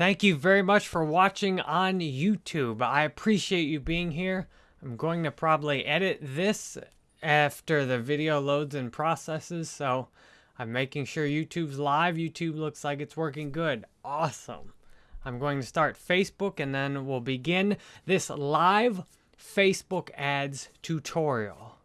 Thank you very much for watching on YouTube. I appreciate you being here. I'm going to probably edit this after the video loads and processes, so I'm making sure YouTube's live. YouTube looks like it's working good. Awesome. I'm going to start Facebook and then we'll begin this live Facebook ads tutorial.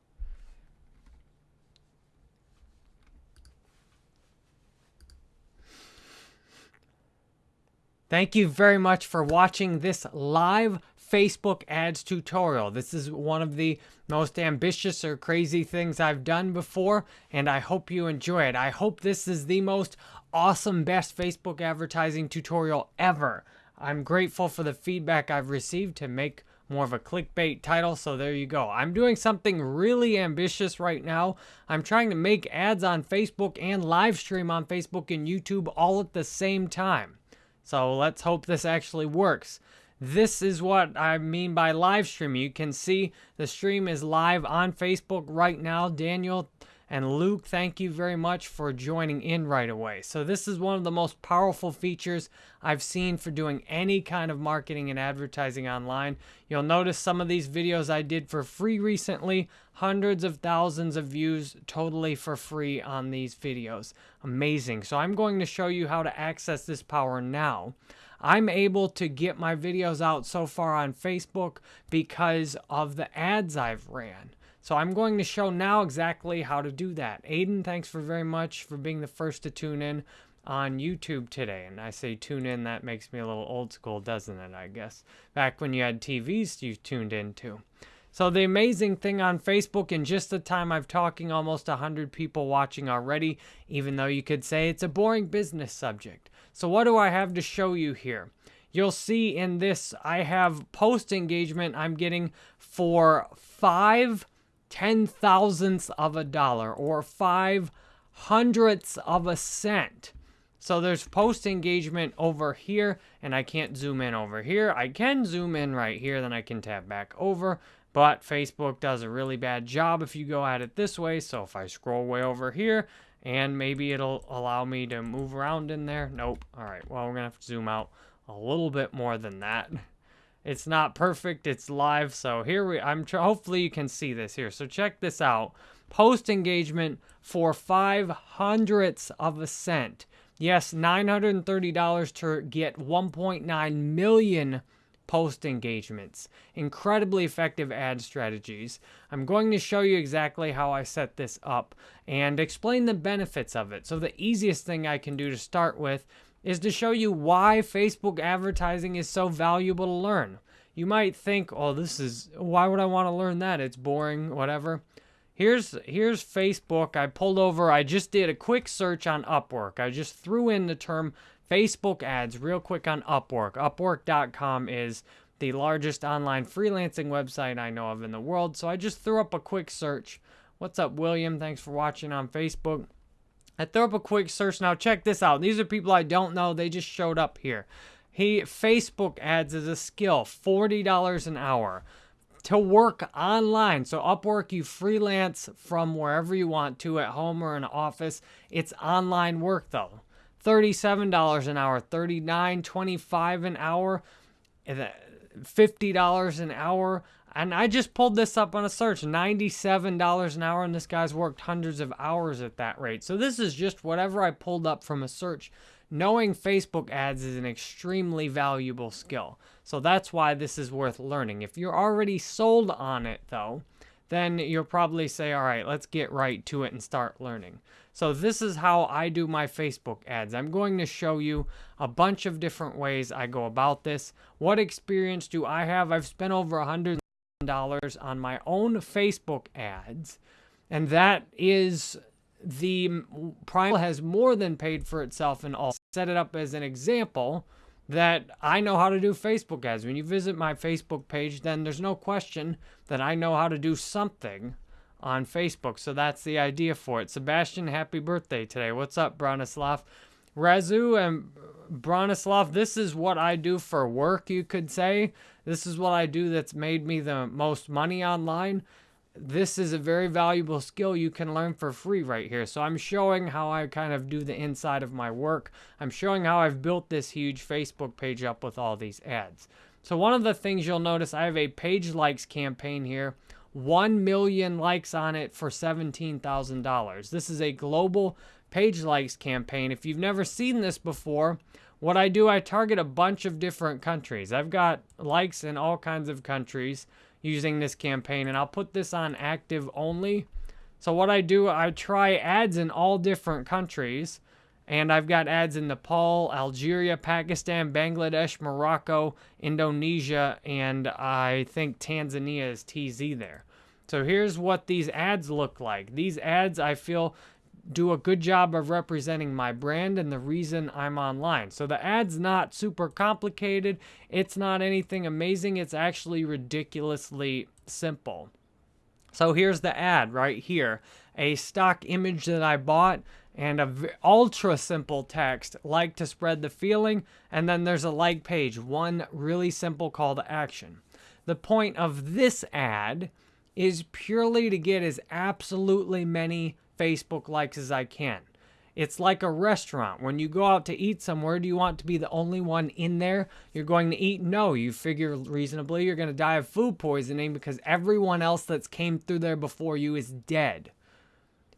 Thank you very much for watching this live Facebook ads tutorial. This is one of the most ambitious or crazy things I've done before, and I hope you enjoy it. I hope this is the most awesome, best Facebook advertising tutorial ever. I'm grateful for the feedback I've received to make more of a clickbait title, so there you go. I'm doing something really ambitious right now. I'm trying to make ads on Facebook and live stream on Facebook and YouTube all at the same time. So let's hope this actually works. This is what I mean by live stream. You can see the stream is live on Facebook right now. Daniel and Luke, thank you very much for joining in right away. So this is one of the most powerful features I've seen for doing any kind of marketing and advertising online. You'll notice some of these videos I did for free recently, hundreds of thousands of views totally for free on these videos. Amazing. So I'm going to show you how to access this power now. I'm able to get my videos out so far on Facebook because of the ads I've ran. So I'm going to show now exactly how to do that. Aiden, thanks for very much for being the first to tune in on YouTube today. And I say tune in, that makes me a little old school, doesn't it, I guess? Back when you had TVs you tuned into. So the amazing thing on Facebook, in just the time I've talking, almost 100 people watching already, even though you could say it's a boring business subject. So what do I have to show you here? You'll see in this, I have post engagement I'm getting for five ten thousandths of a dollar or five hundredths of a cent. So there's post engagement over here, and I can't zoom in over here. I can zoom in right here, then I can tap back over, but Facebook does a really bad job if you go at it this way. So if I scroll way over here, and maybe it'll allow me to move around in there. Nope. All right, well, we're to have to zoom out a little bit more than that. It's not perfect. It's live. So here we, I'm, hopefully you can see this here. So check this out. Post engagement for five hundredths of a cent. Yes, $930 to get 1.9 million post engagements. Incredibly effective ad strategies. I'm going to show you exactly how I set this up and explain the benefits of it. So the easiest thing I can do to start with is to show you why Facebook advertising is so valuable to learn. You might think, oh, this is, why would I want to learn that? It's boring, whatever. Here's, here's Facebook. I pulled over, I just did a quick search on Upwork. I just threw in the term Facebook ads real quick on Upwork. Upwork.com is the largest online freelancing website I know of in the world. So I just threw up a quick search. What's up, William? Thanks for watching on Facebook. I throw up a quick search now. Check this out. These are people I don't know. They just showed up here. He Facebook ads is a skill, $40 an hour to work online. So Upwork, you freelance from wherever you want to at home or in an office. It's online work though. $37 an hour, $39, $25 an hour, uh, $50 an hour. And I just pulled this up on a search, $97 an hour, and this guy's worked hundreds of hours at that rate. So this is just whatever I pulled up from a search. Knowing Facebook ads is an extremely valuable skill. So that's why this is worth learning. If you're already sold on it, though, then you'll probably say, all right, let's get right to it and start learning. So this is how I do my Facebook ads. I'm going to show you a bunch of different ways I go about this. What experience do I have? I've spent over a hundred dollars on my own Facebook ads, and that is the Prime has more than paid for itself and all. Set it up as an example that I know how to do Facebook ads. When you visit my Facebook page, then there's no question that I know how to do something on Facebook. So that's the idea for it. Sebastian, happy birthday today. What's up, Bronislav? Razu and Bronislav, this is what I do for work, you could say. This is what I do that's made me the most money online. this is a very valuable skill you can learn for free right here. So I'm showing how I kind of do the inside of my work. I'm showing how I've built this huge Facebook page up with all these ads. So one of the things you'll notice, I have a page likes campaign here. 1 million likes on it for $17,000. This is a global page likes campaign. If you've never seen this before, what I do, I target a bunch of different countries. I've got likes in all kinds of countries using this campaign, and I'll put this on active only. So what I do, I try ads in all different countries, and I've got ads in Nepal, Algeria, Pakistan, Bangladesh, Morocco, Indonesia, and I think Tanzania is TZ there. So here's what these ads look like. These ads, I feel, do a good job of representing my brand and the reason I'm online. So the ad's not super complicated. It's not anything amazing. It's actually ridiculously simple. So here's the ad right here. A stock image that I bought and a ultra simple text, like to spread the feeling, and then there's a like page, one really simple call to action. The point of this ad is purely to get as absolutely many Facebook likes as I can. It's like a restaurant. When you go out to eat somewhere, do you want to be the only one in there you're going to eat? No, you figure reasonably you're going to die of food poisoning because everyone else that's came through there before you is dead.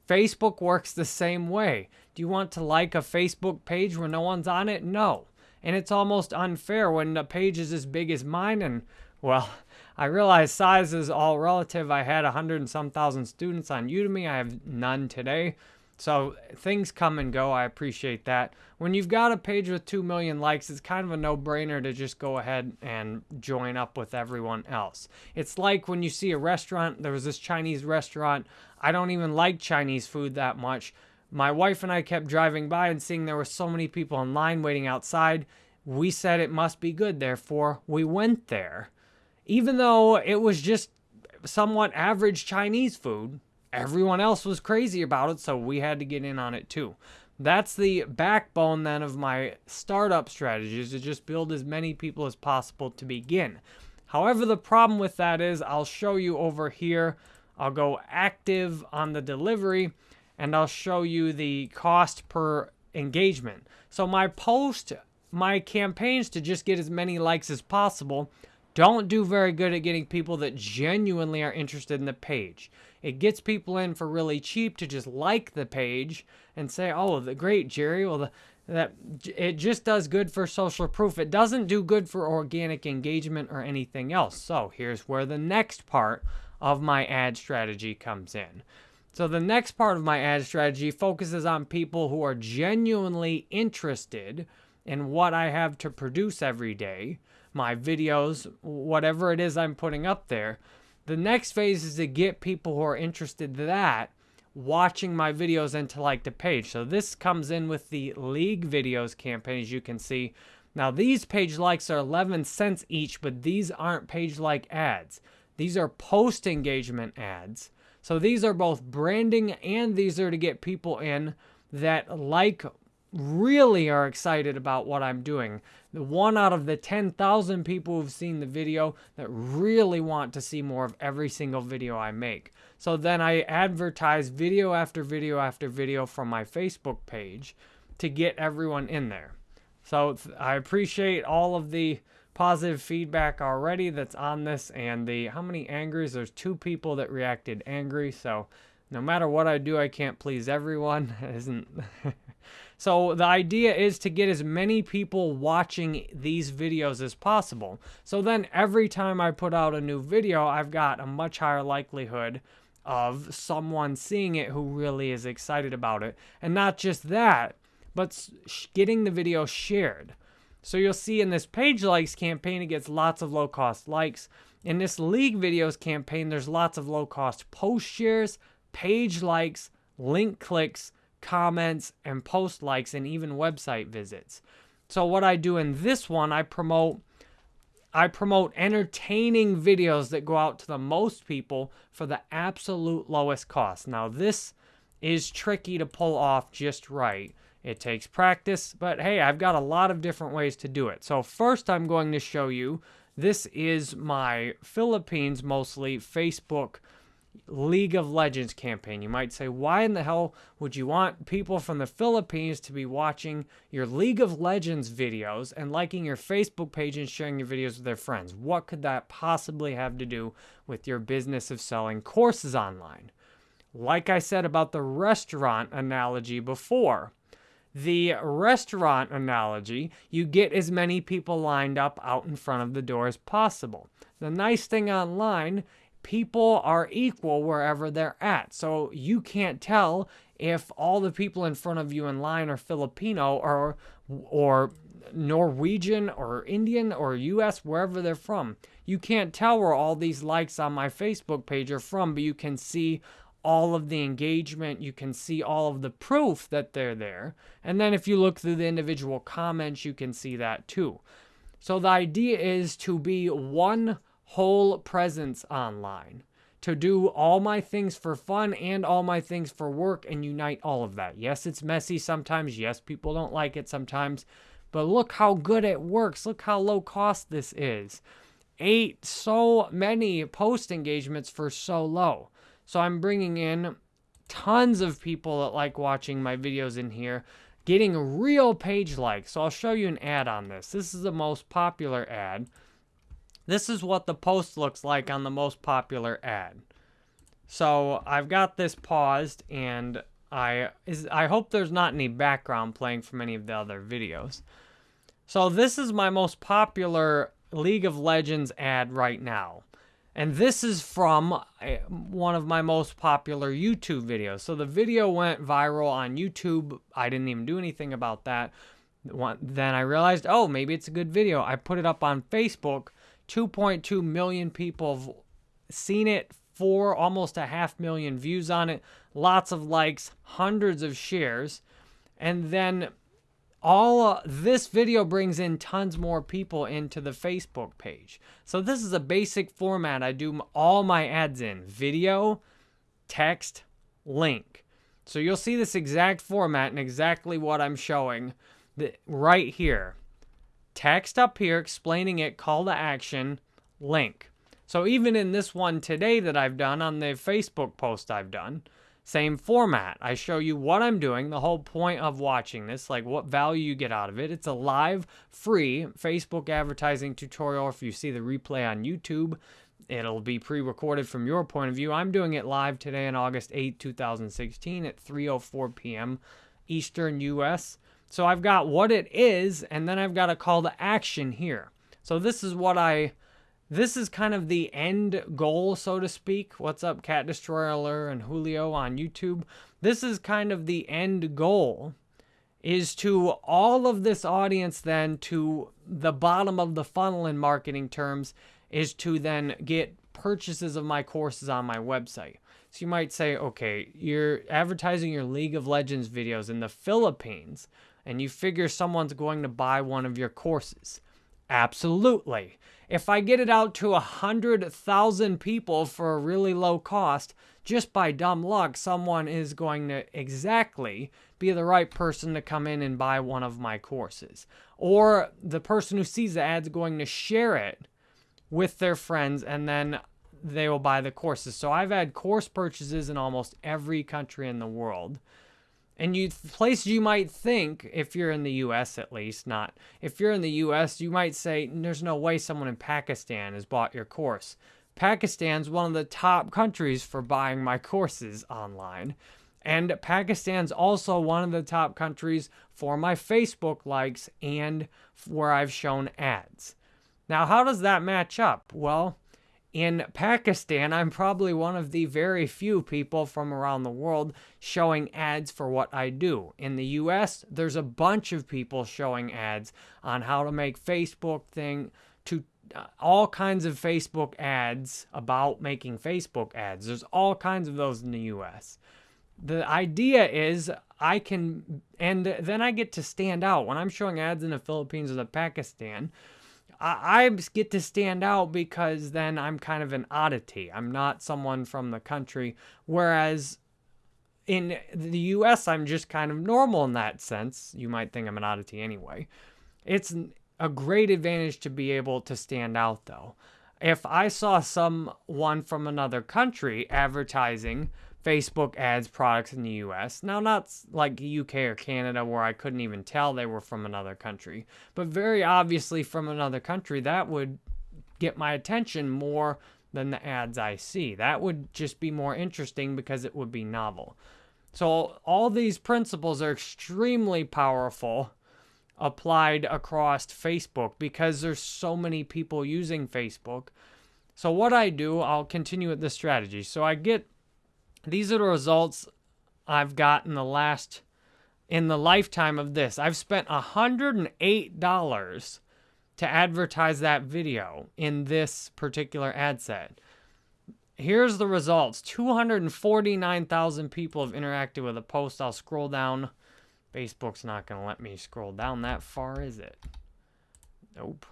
Facebook works the same way. Do you want to like a Facebook page when no one's on it? No. And it's almost unfair when the page is as big as mine and, well, I realize size is all relative. I had a hundred and some thousand students on Udemy. I have none today. So things come and go. I appreciate that. When you've got a page with 2 million likes, it's kind of a no-brainer to just go ahead and join up with everyone else. It's like when you see a restaurant, there was this Chinese restaurant. I don't even like Chinese food that much. My wife and I kept driving by and seeing there were so many people in line waiting outside. We said it must be good, therefore we went there even though it was just somewhat average Chinese food, everyone else was crazy about it, so we had to get in on it too. That's the backbone then of my startup strategy is to just build as many people as possible to begin. However, the problem with that is I'll show you over here. I'll go active on the delivery and I'll show you the cost per engagement. So my post, my campaigns to just get as many likes as possible don't do very good at getting people that genuinely are interested in the page. It gets people in for really cheap to just like the page and say, "Oh, the great Jerry." Well, the, that it just does good for social proof. It doesn't do good for organic engagement or anything else. So here's where the next part of my ad strategy comes in. So the next part of my ad strategy focuses on people who are genuinely interested in what I have to produce every day my videos, whatever it is I'm putting up there. The next phase is to get people who are interested in that watching my videos and to like the page. So this comes in with the league videos campaign, as you can see. Now these page likes are 11 cents each, but these aren't page like ads. These are post engagement ads. So these are both branding and these are to get people in that like really are excited about what I'm doing. The one out of the 10,000 people who've seen the video that really want to see more of every single video I make. So then I advertise video after video after video from my Facebook page to get everyone in there. So I appreciate all of the positive feedback already that's on this and the how many angries there's two people that reacted angry so no matter what I do I can't please everyone isn't So the idea is to get as many people watching these videos as possible. So then every time I put out a new video, I've got a much higher likelihood of someone seeing it who really is excited about it. And not just that, but getting the video shared. So you'll see in this page likes campaign, it gets lots of low cost likes. In this league videos campaign, there's lots of low cost post shares, page likes, link clicks, comments, and post likes, and even website visits. So what I do in this one, I promote I promote entertaining videos that go out to the most people for the absolute lowest cost. Now this is tricky to pull off just right. It takes practice, but hey, I've got a lot of different ways to do it. So first I'm going to show you, this is my Philippines mostly Facebook League of Legends campaign. You might say, why in the hell would you want people from the Philippines to be watching your League of Legends videos and liking your Facebook page and sharing your videos with their friends? What could that possibly have to do with your business of selling courses online? Like I said about the restaurant analogy before, the restaurant analogy, you get as many people lined up out in front of the door as possible. The nice thing online people are equal wherever they're at. So you can't tell if all the people in front of you in line are Filipino or or Norwegian or Indian or US, wherever they're from. You can't tell where all these likes on my Facebook page are from, but you can see all of the engagement, you can see all of the proof that they're there. And then if you look through the individual comments, you can see that too. So the idea is to be one whole presence online to do all my things for fun and all my things for work and unite all of that. Yes, it's messy sometimes. Yes, people don't like it sometimes. But look how good it works. Look how low cost this is. Eight so many post engagements for so low. So I'm bringing in tons of people that like watching my videos in here, getting real page likes. So I'll show you an ad on this. This is the most popular ad. This is what the post looks like on the most popular ad. So I've got this paused and I is I hope there's not any background playing from any of the other videos. So this is my most popular League of Legends ad right now. And this is from eh, one of my most popular YouTube videos. So the video went viral on YouTube. I didn't even do anything about that. Then I realized, oh, maybe it's a good video. I put it up on Facebook 2.2 million people have seen it, for almost a half million views on it, lots of likes, hundreds of shares, and then all uh, this video brings in tons more people into the Facebook page. So this is a basic format I do all my ads in, video, text, link. So you'll see this exact format and exactly what I'm showing right here text up here explaining it, call to action, link. So even in this one today that I've done on the Facebook post I've done, same format. I show you what I'm doing, the whole point of watching this, like what value you get out of it. It's a live, free Facebook advertising tutorial. If you see the replay on YouTube, it'll be pre-recorded from your point of view. I'm doing it live today on August 8, 2016 at 3.04 p.m. Eastern U.S. So I've got what it is, and then I've got a call to action here. So this is what I, this is kind of the end goal, so to speak. What's up, Cat Destroyer and Julio on YouTube? This is kind of the end goal, is to all of this audience then to the bottom of the funnel in marketing terms, is to then get purchases of my courses on my website. So you might say, okay, you're advertising your League of Legends videos in the Philippines and you figure someone's going to buy one of your courses. Absolutely. If I get it out to a 100,000 people for a really low cost, just by dumb luck, someone is going to exactly be the right person to come in and buy one of my courses. Or the person who sees the ad's going to share it with their friends and then they will buy the courses. So I've had course purchases in almost every country in the world. And you place you might think, if you're in the US at least, not if you're in the US, you might say there's no way someone in Pakistan has bought your course. Pakistan's one of the top countries for buying my courses online. And Pakistan's also one of the top countries for my Facebook likes and where I've shown ads. Now, how does that match up? Well, in Pakistan, I'm probably one of the very few people from around the world showing ads for what I do. In the US, there's a bunch of people showing ads on how to make Facebook thing to uh, all kinds of Facebook ads about making Facebook ads. There's all kinds of those in the US. The idea is I can, and then I get to stand out. When I'm showing ads in the Philippines or the Pakistan, I, I get to stand out because then I'm kind of an oddity. I'm not someone from the country. Whereas in the US, I'm just kind of normal in that sense. You might think I'm an oddity anyway. It's a great advantage to be able to stand out, though. if I saw someone from another country advertising Facebook ads products in the US, now not like UK or Canada where I couldn't even tell they were from another country, but very obviously from another country, that would get my attention more than the ads I see. That would just be more interesting because it would be novel. So all these principles are extremely powerful applied across Facebook because there's so many people using Facebook. So what I do, I'll continue with the strategy. So I get these are the results I've got in the last in the lifetime of this. I've spent $108 to advertise that video in this particular ad set. Here's the results. 249,000 people have interacted with a post. I'll scroll down Facebook's not going to let me scroll down that far, is it? Nope.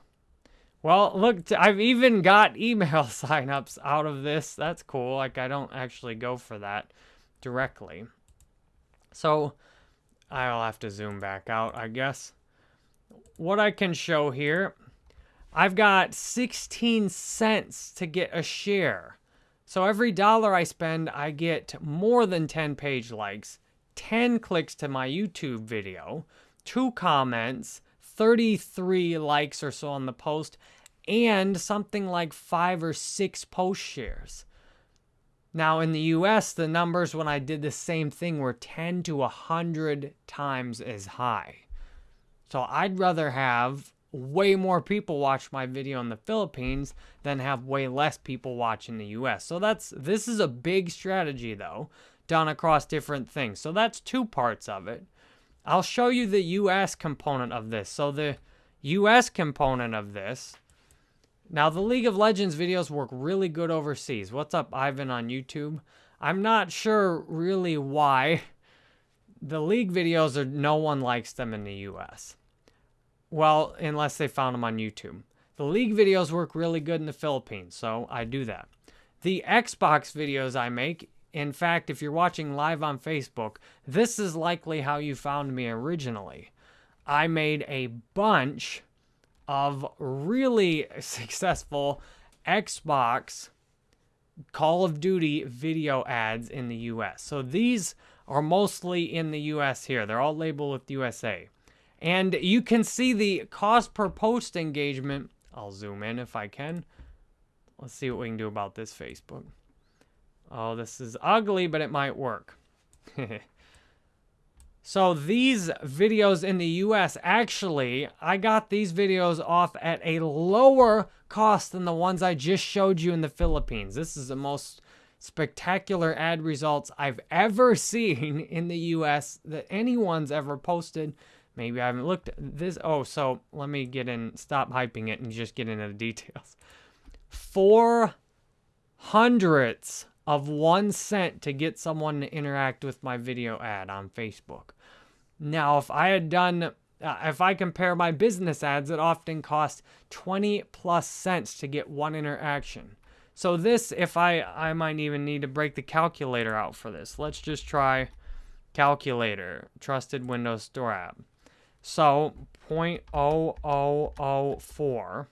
Well, look, I've even got email signups out of this. That's cool. Like, I don't actually go for that directly. So, I'll have to zoom back out, I guess. What I can show here, I've got 16 cents to get a share. So every dollar I spend, I get more than 10 page likes 10 clicks to my YouTube video, two comments, 33 likes or so on the post, and something like five or six post shares. Now, in the US, the numbers when I did the same thing were 10 to 100 times as high. So I'd rather have way more people watch my video in the Philippines than have way less people watch in the US. So that's this is a big strategy though done across different things. So that's two parts of it. I'll show you the US component of this. So the US component of this, now the League of Legends videos work really good overseas. What's up, Ivan on YouTube? I'm not sure really why the League videos are, no one likes them in the US. Well, unless they found them on YouTube. The League videos work really good in the Philippines, so I do that. The Xbox videos I make, in fact, if you're watching live on Facebook, this is likely how you found me originally. I made a bunch of really successful Xbox Call of Duty video ads in the US. So these are mostly in the US here. They're all labeled with USA. And you can see the cost per post engagement. I'll zoom in if I can. Let's see what we can do about this Facebook. Oh, this is ugly, but it might work. so these videos in the US, actually, I got these videos off at a lower cost than the ones I just showed you in the Philippines. This is the most spectacular ad results I've ever seen in the US that anyone's ever posted. Maybe I haven't looked at this. Oh, so let me get in, stop hyping it and just get into the details. Four hundredths of one cent to get someone to interact with my video ad on Facebook. Now, if I had done, uh, if I compare my business ads, it often costs 20 plus cents to get one interaction. So this, if I, I might even need to break the calculator out for this. Let's just try calculator, trusted Windows Store app. So 0.0004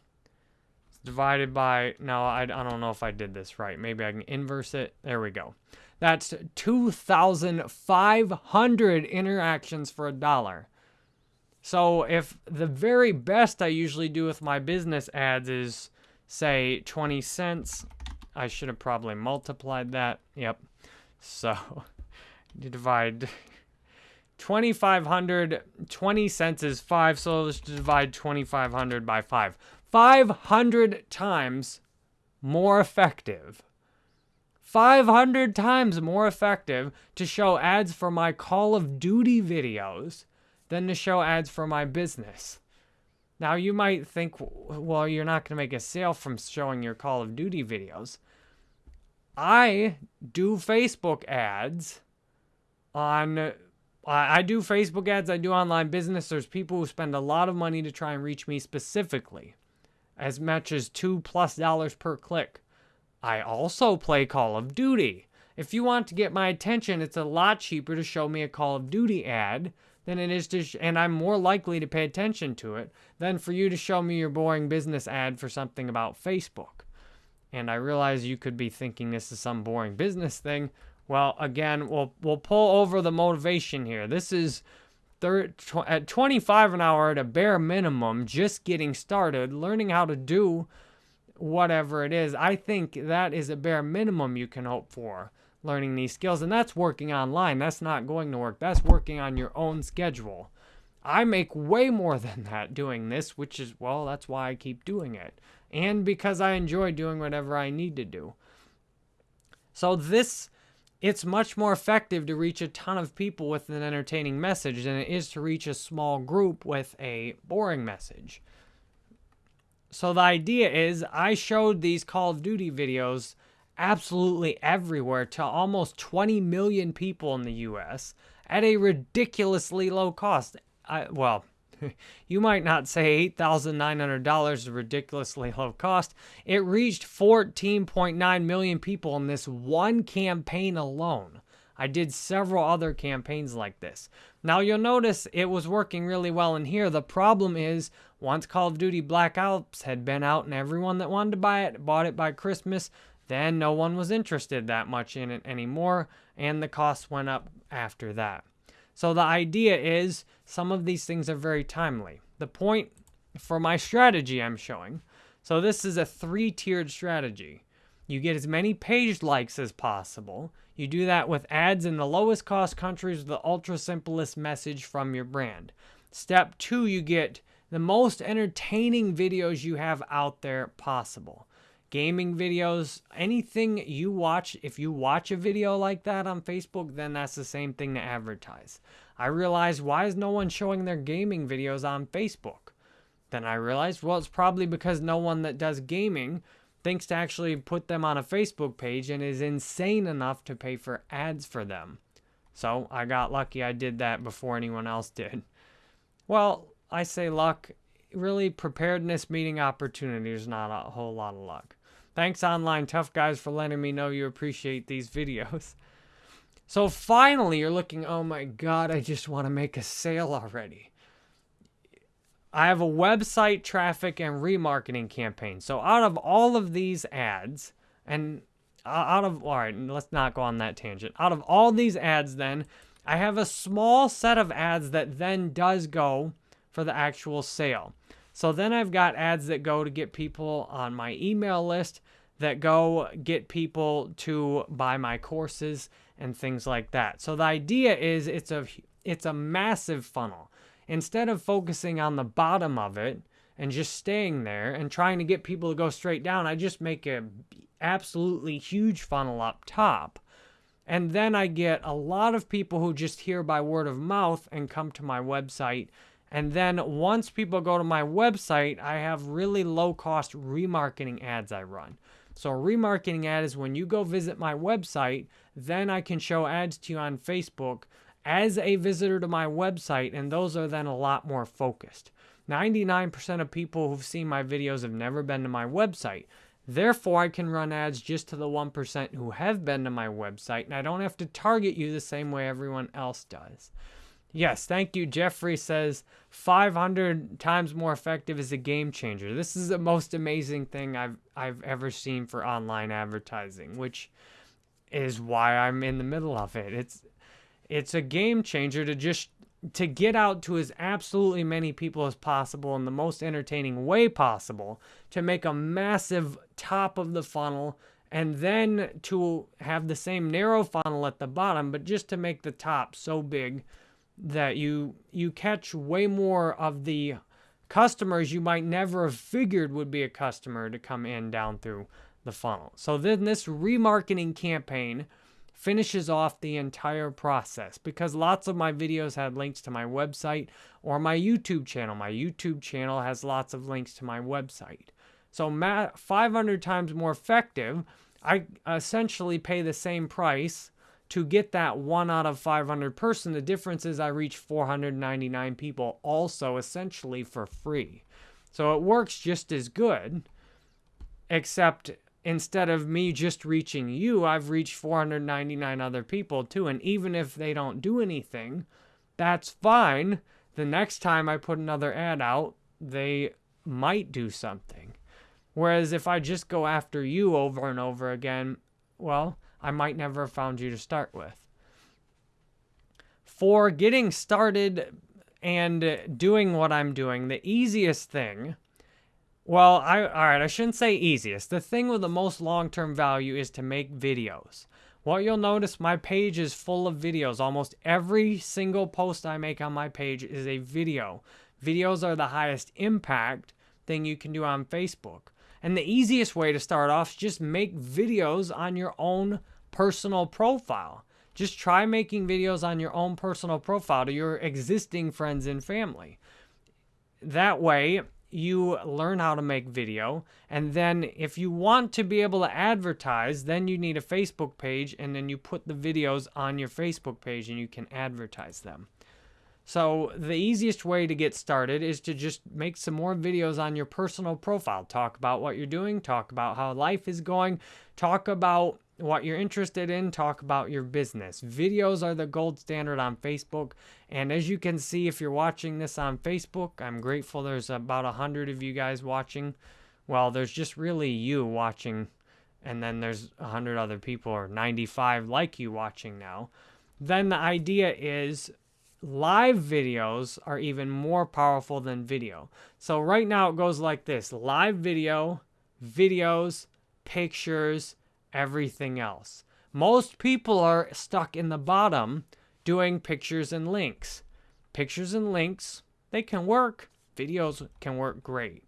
divided by, now I, I don't know if I did this right. Maybe I can inverse it. There we go. That's 2,500 interactions for a dollar. So if the very best I usually do with my business ads is, say, 20 cents, I should have probably multiplied that. Yep. So you divide 2,500, 20 cents is 5, so let's divide 2,500 by 5. 500 times more effective. 500 times more effective to show ads for my Call of Duty videos than to show ads for my business. Now, you might think, well, you're not going to make a sale from showing your Call of Duty videos. I do Facebook ads on I do Facebook ads, I do online business. There's people who spend a lot of money to try and reach me specifically as much as two plus dollars per click. I also play Call of Duty. If you want to get my attention, it's a lot cheaper to show me a Call of Duty ad than it is to, and I'm more likely to pay attention to it than for you to show me your boring business ad for something about Facebook. And I realize you could be thinking this is some boring business thing. Well, again, we'll we'll pull over the motivation here. This is thir- tw- at 25 an hour at a bare minimum, just getting started, learning how to do whatever it is. I think that is a bare minimum you can hope for learning these skills. And that's working online. That's not going to work. That's working on your own schedule. I make way more than that doing this, which is, well, that's why I keep doing it. And because I enjoy doing whatever I need to do. So this it's much more effective to reach a ton of people with an entertaining message than it is to reach a small group with a boring message. So the idea is I showed these Call of Duty videos absolutely everywhere to almost 20 million people in the US at a ridiculously low cost. I, well, you might not say $8,900 is ridiculously low cost. It reached 14.9 million people in this one campaign alone. I did several other campaigns like this. Now you'll notice it was working really well in here. The problem is once Call of Duty Black Ops had been out and everyone that wanted to buy it bought it by Christmas, then no one was interested that much in it anymore and the cost went up after that. So the idea is some of these things are very timely. The point for my strategy I'm showing, so this is a three-tiered strategy. You get as many page likes as possible. You do that with ads in the lowest cost countries with the ultra simplest message from your brand. Step two, you get the most entertaining videos you have out there possible gaming videos, anything you watch, if you watch a video like that on Facebook, then that's the same thing to advertise. I realized, why is no one showing their gaming videos on Facebook? Then I realized, well, it's probably because no one that does gaming thinks to actually put them on a Facebook page and is insane enough to pay for ads for them. So I got lucky I did that before anyone else did. Well, I say luck. Really, preparedness meeting opportunity not a whole lot of luck. Thanks, Online Tough Guys, for letting me know you appreciate these videos. So finally, you're looking, oh my god, I just want to make a sale already. I have a website traffic and remarketing campaign. So out of all of these ads, and uh, out of, all right, let's not go on that tangent. Out of all these ads, then, I have a small set of ads that then does go for the actual sale. So then I've got ads that go to get people on my email list, that go get people to buy my courses and things like that. So the idea is it's a it's a massive funnel. Instead of focusing on the bottom of it and just staying there and trying to get people to go straight down, I just make a absolutely huge funnel up top. And then I get a lot of people who just hear by word of mouth and come to my website and then once people go to my website, I have really low cost remarketing ads I run. So a remarketing ad is when you go visit my website, then I can show ads to you on Facebook as a visitor to my website, and those are then a lot more focused. 99% of people who've seen my videos have never been to my website. Therefore, I can run ads just to the 1% who have been to my website, and I don't have to target you the same way everyone else does. Yes, thank you. Jeffrey says 500 times more effective is a game changer. This is the most amazing thing I've I've ever seen for online advertising, which is why I'm in the middle of it. It's it's a game changer to just to get out to as absolutely many people as possible in the most entertaining way possible to make a massive top of the funnel and then to have the same narrow funnel at the bottom but just to make the top so big that you you catch way more of the customers you might never have figured would be a customer to come in down through the funnel. So then this remarketing campaign finishes off the entire process because lots of my videos had links to my website or my YouTube channel. My YouTube channel has lots of links to my website. So 500 times more effective, I essentially pay the same price to get that one out of 500 person, the difference is I reach 499 people also essentially for free. So it works just as good, except instead of me just reaching you, I've reached 499 other people too. And even if they don't do anything, that's fine. The next time I put another ad out, they might do something. Whereas if I just go after you over and over again, well, I might never have found you to start with. For getting started and doing what I'm doing, the easiest thing, well, I all right, I shouldn't say easiest. The thing with the most long-term value is to make videos. What you'll notice, my page is full of videos. Almost every single post I make on my page is a video. Videos are the highest impact thing you can do on Facebook. And the easiest way to start off is just make videos on your own personal profile. Just try making videos on your own personal profile to your existing friends and family. That way, you learn how to make video. And then if you want to be able to advertise, then you need a Facebook page and then you put the videos on your Facebook page and you can advertise them. So the easiest way to get started is to just make some more videos on your personal profile. Talk about what you're doing, talk about how life is going, talk about what you're interested in, talk about your business. Videos are the gold standard on Facebook. And as you can see, if you're watching this on Facebook, I'm grateful there's about 100 of you guys watching. Well, there's just really you watching, and then there's 100 other people or 95 like you watching now. Then the idea is live videos are even more powerful than video. So right now it goes like this live video, videos, pictures, everything else. Most people are stuck in the bottom doing pictures and links. Pictures and links, they can work. Videos can work great.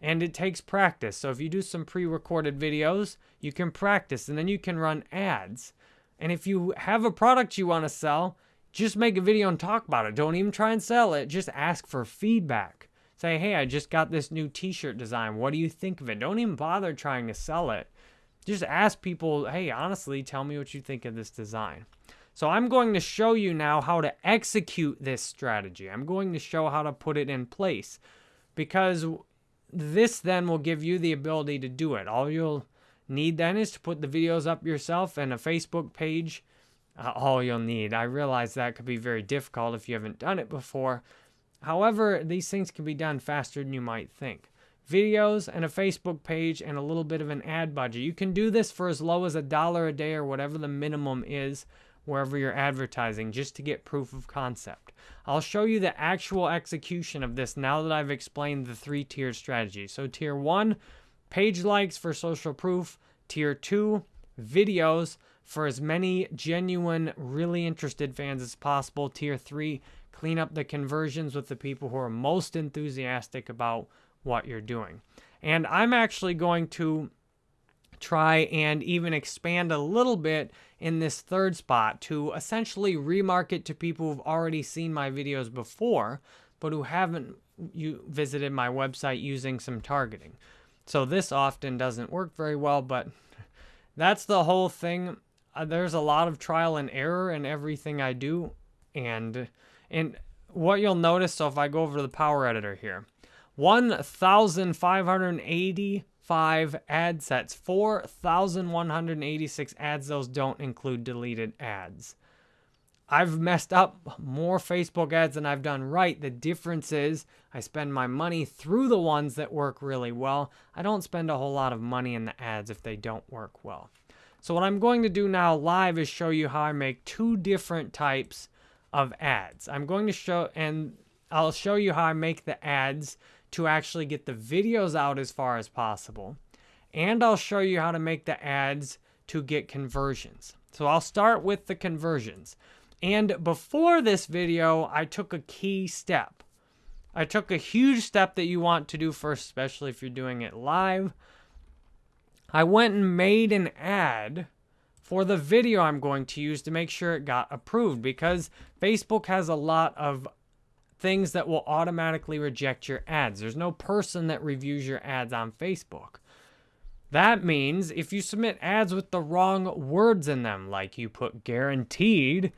And it takes practice. So if you do some pre-recorded videos, you can practice and then you can run ads. And if you have a product you want to sell, just make a video and talk about it. Don't even try and sell it. Just ask for feedback. Say, hey, I just got this new t-shirt design. What do you think of it? Don't even bother trying to sell it. Just ask people, hey, honestly, tell me what you think of this design. So I'm going to show you now how to execute this strategy. I'm going to show how to put it in place because this then will give you the ability to do it. All you'll need then is to put the videos up yourself and a Facebook page uh, all you'll need. I realize that could be very difficult if you haven't done it before. However, these things can be done faster than you might think. Videos and a Facebook page and a little bit of an ad budget. You can do this for as low as a dollar a day or whatever the minimum is wherever you're advertising just to get proof of concept. I'll show you the actual execution of this now that I've explained the three tier strategy. So tier one, page likes for social proof. Tier two, videos for as many genuine, really interested fans as possible. Tier 3, clean up the conversions with the people who are most enthusiastic about what you're doing. And I'm actually going to try and even expand a little bit in this third spot to essentially remarket to people who've already seen my videos before, but who haven't you visited my website using some targeting. So this often doesn't work very well, but that's the whole thing uh, there's a lot of trial and error in everything I do. And, and what you'll notice, so if I go over to the Power Editor here, 1,585 ad sets, 4,186 ads. Those don't include deleted ads. I've messed up more Facebook ads than I've done right. The difference is I spend my money through the ones that work really well. I don't spend a whole lot of money in the ads if they don't work well. So what I'm going to do now live is show you how I make two different types of ads. I'm going to show, and I'll show you how I make the ads to actually get the videos out as far as possible. And I'll show you how to make the ads to get conversions. So I'll start with the conversions. And before this video, I took a key step. I took a huge step that you want to do first, especially if you're doing it live. I went and made an ad for the video I'm going to use to make sure it got approved because Facebook has a lot of things that will automatically reject your ads. There's no person that reviews your ads on Facebook. That means if you submit ads with the wrong words in them, like you put guaranteed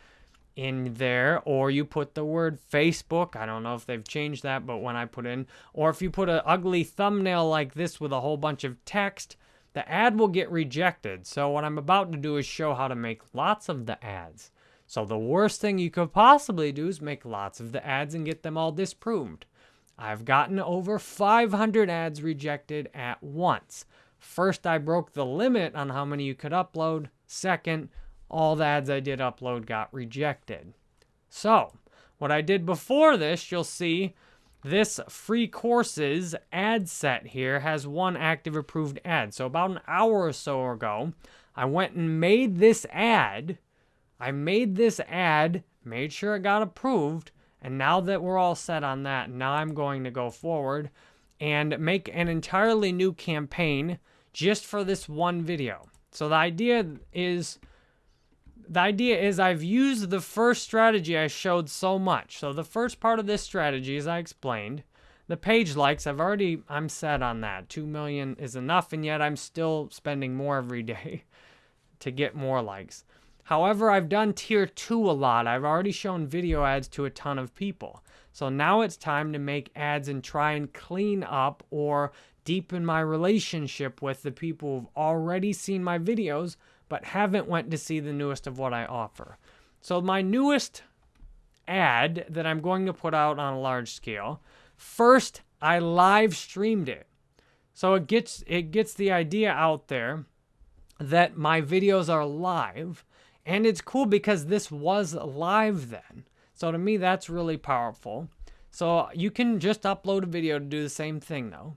in there, or you put the word Facebook, I don't know if they've changed that, but when I put in, or if you put an ugly thumbnail like this with a whole bunch of text, the ad will get rejected. So what I'm about to do is show how to make lots of the ads. So the worst thing you could possibly do is make lots of the ads and get them all disproved. I've gotten over 500 ads rejected at once. First, I broke the limit on how many you could upload. Second, all the ads I did upload got rejected. So, what I did before this, you'll see this free courses ad set here has one active approved ad. So about an hour or so ago, I went and made this ad. I made this ad, made sure it got approved, and now that we're all set on that, now I'm going to go forward and make an entirely new campaign just for this one video. So the idea is the idea is I've used the first strategy I showed so much. So the first part of this strategy, as I explained, the page likes, I've already, I'm set on that. 2 million is enough, and yet I'm still spending more every day to get more likes. However, I've done tier 2 a lot. I've already shown video ads to a ton of people. So now it's time to make ads and try and clean up or deepen my relationship with the people who've already seen my videos but haven't went to see the newest of what I offer. So my newest ad that I'm going to put out on a large scale, first I live streamed it. So it gets it gets the idea out there that my videos are live and it's cool because this was live then. So to me that's really powerful. So you can just upload a video to do the same thing though.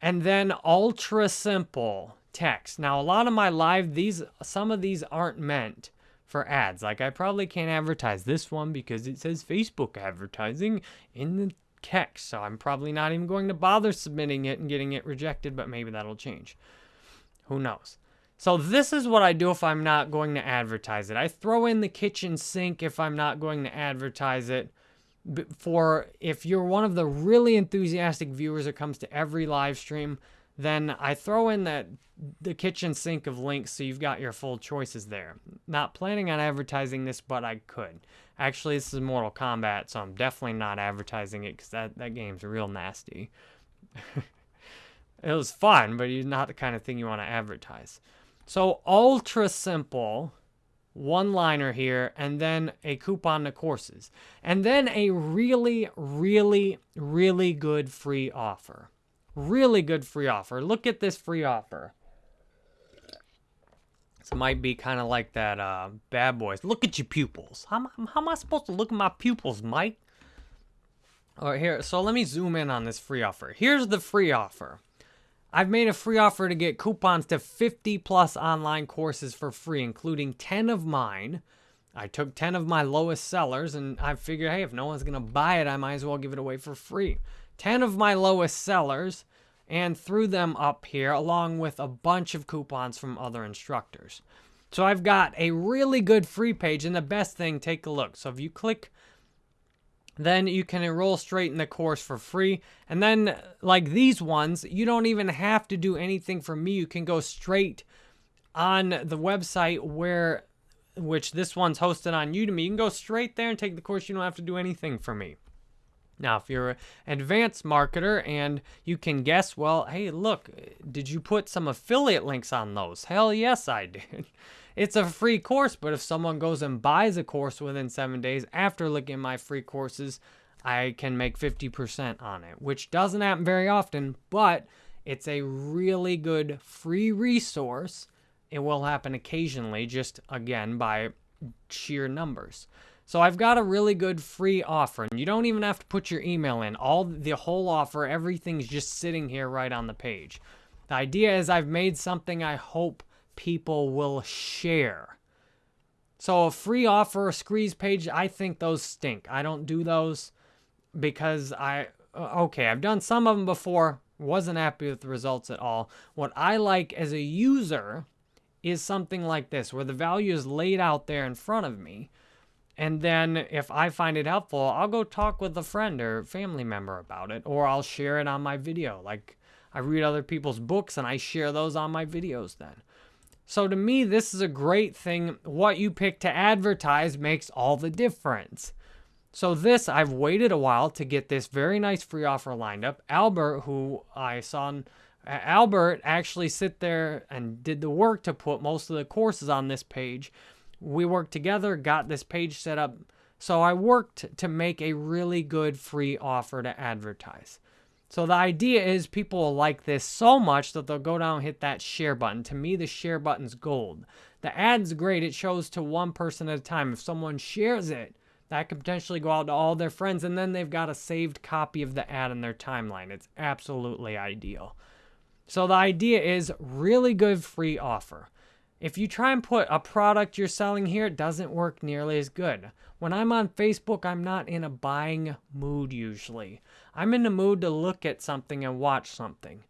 And then ultra simple text. Now, a lot of my live, these some of these aren't meant for ads. Like I probably can't advertise this one because it says Facebook advertising in the text. So I'm probably not even going to bother submitting it and getting it rejected, but maybe that'll change. Who knows? So this is what I do if I'm not going to advertise it. I throw in the kitchen sink if I'm not going to advertise it. For if you're one of the really enthusiastic viewers that comes to every live stream, then I throw in that the kitchen sink of links so you've got your full choices there. Not planning on advertising this, but I could. Actually, this is Mortal Kombat, so I'm definitely not advertising it because that, that game's real nasty. it was fun, but it's not the kind of thing you want to advertise. So ultra simple, one liner here, and then a coupon to courses. And then a really, really, really good free offer. Really good free offer. Look at this free offer. This might be kind of like that uh, Bad Boys. Look at your pupils. How, how am I supposed to look at my pupils, Mike? All right, here. So let me zoom in on this free offer. Here's the free offer. I've made a free offer to get coupons to 50 plus online courses for free, including 10 of mine. I took 10 of my lowest sellers and I figured, hey, if no one's going to buy it, I might as well give it away for free. 10 of my lowest sellers and threw them up here along with a bunch of coupons from other instructors. So I've got a really good free page and the best thing, take a look. So if you click, then you can enroll straight in the course for free. And then like these ones, you don't even have to do anything for me. You can go straight on the website where, which this one's hosted on Udemy. You can go straight there and take the course. You don't have to do anything for me. Now, if you're an advanced marketer and you can guess, well, hey, look, did you put some affiliate links on those? Hell yes, I did. It's a free course, but if someone goes and buys a course within seven days after looking at my free courses, I can make 50% on it, which doesn't happen very often, but it's a really good free resource. It will happen occasionally, just again by sheer numbers. So I've got a really good free offer, and you don't even have to put your email in. All the whole offer, everything's just sitting here right on the page. The idea is I've made something I hope people will share. So a free offer, a squeeze page, I think those stink. I don't do those because I uh, okay, I've done some of them before, wasn't happy with the results at all. What I like as a user is something like this where the value is laid out there in front of me and then if I find it helpful, I'll go talk with a friend or family member about it, or I'll share it on my video. Like I read other people's books and I share those on my videos then. So to me, this is a great thing. What you pick to advertise makes all the difference. So this, I've waited a while to get this very nice free offer lined up. Albert, who I saw, Albert actually sit there and did the work to put most of the courses on this page we worked together, got this page set up So I worked to make a really good free offer to advertise. So the idea is people will like this so much that they'll go down and hit that share button. To me, the share button's gold. The ad's great. It shows to one person at a time. If someone shares it, that could potentially go out to all their friends, and then they've got a saved copy of the ad in their timeline. It's absolutely ideal. So the idea is really good free offer. If you try and put a product you're selling here, it doesn't work nearly as good. When I'm on Facebook, I'm not in a buying mood usually. I'm in the mood to look at something and watch something.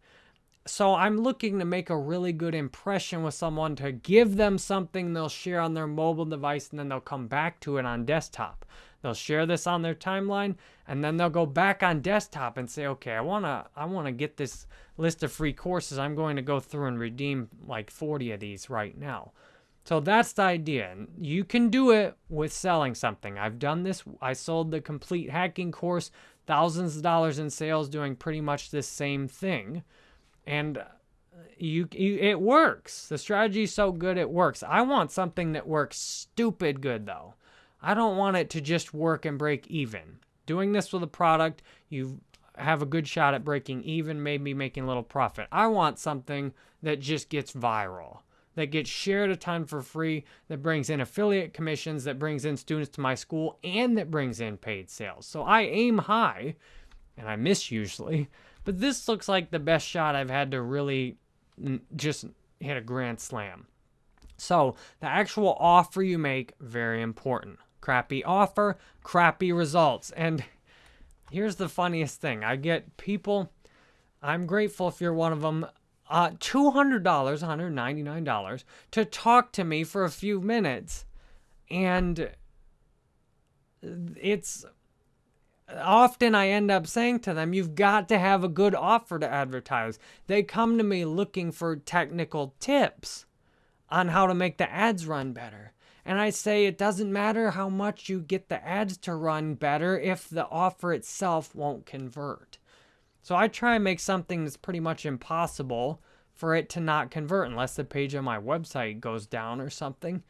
So I'm looking to make a really good impression with someone to give them something they'll share on their mobile device and then they'll come back to it on desktop. They'll share this on their timeline and then they'll go back on desktop and say, "Okay, I want to I want to get this list of free courses. I'm going to go through and redeem like 40 of these right now." So that's the idea. You can do it with selling something. I've done this. I sold the complete hacking course, thousands of dollars in sales doing pretty much the same thing and uh, you, you it works. The strategy is so good it works. I want something that works stupid good though. I don't want it to just work and break even. Doing this with a product, you have a good shot at breaking even, maybe making a little profit. I want something that just gets viral, that gets shared a ton for free, that brings in affiliate commissions, that brings in students to my school, and that brings in paid sales. So I aim high, and I miss usually, but this looks like the best shot I've had to really just hit a grand slam. So the actual offer you make, very important. Crappy offer, crappy results. And here's the funniest thing. I get people, I'm grateful if you're one of them, uh, $200, $199 to talk to me for a few minutes. And it's often I end up saying to them, you've got to have a good offer to advertise. They come to me looking for technical tips on how to make the ads run better. And I say it doesn't matter how much you get the ads to run better if the offer itself won't convert. So I try and make something that's pretty much impossible for it to not convert unless the page on my website goes down or something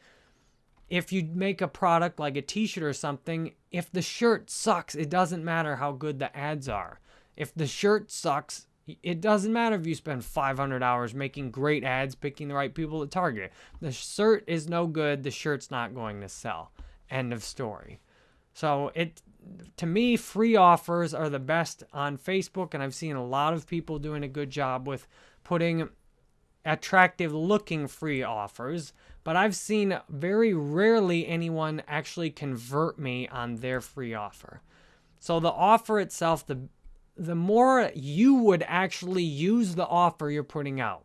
if you make a product like a t-shirt or something, if the shirt sucks, it doesn't matter how good the ads are. If the shirt sucks, it doesn't matter if you spend 500 hours making great ads, picking the right people to target. The shirt is no good, the shirt's not going to sell. End of story. So it to me free offers are the best on Facebook and I've seen a lot of people doing a good job with putting attractive looking free offers but I've seen very rarely anyone actually convert me on their free offer. So the offer itself, the the more you would actually use the offer you're putting out.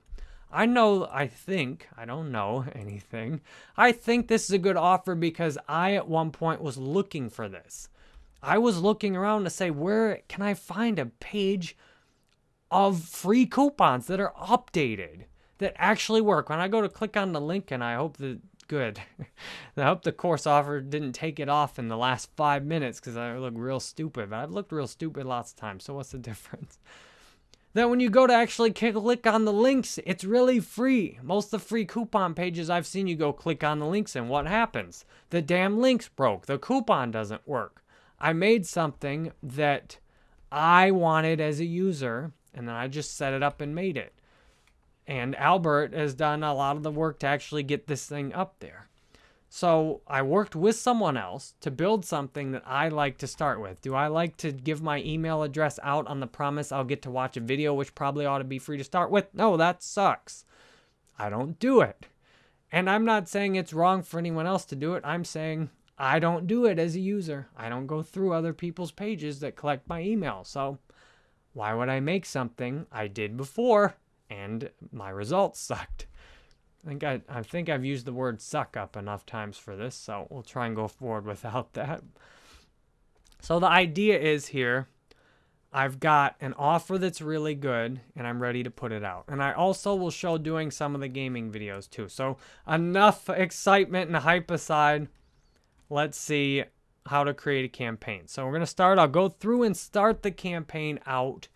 I know, I think, I don't know anything. I think this is a good offer because I at one point was looking for this. I was looking around to say, where can I find a page of free coupons that are updated? that actually work. When I go to click on the link, and I hope that good. I hope the course offer didn't take it off in the last five minutes because I look real stupid. But I've looked real stupid lots of times. So what's the difference? Then when you go to actually click on the links, it's really free. Most of the free coupon pages I've seen, you go click on the links, and what happens? The damn links broke. The coupon doesn't work. I made something that I wanted as a user, and then I just set it up and made it. And Albert has done a lot of the work to actually get this thing up there. So I worked with someone else to build something that I like to start with. Do I like to give my email address out on the promise I'll get to watch a video, which probably ought to be free to start with? No, that sucks. I don't do it. And I'm not saying it's wrong for anyone else to do it. I'm saying I don't do it as a user. I don't go through other people's pages that collect my email. So why would I make something I did before and my results sucked. I think I, I think I've used the word suck up enough times for this, so we'll try and go forward without that. So the idea is here, I've got an offer that's really good and I'm ready to put it out. And I also will show doing some of the gaming videos too. So enough excitement and hype aside, let's see how to create a campaign. So we're going to start, I'll go through and start the campaign out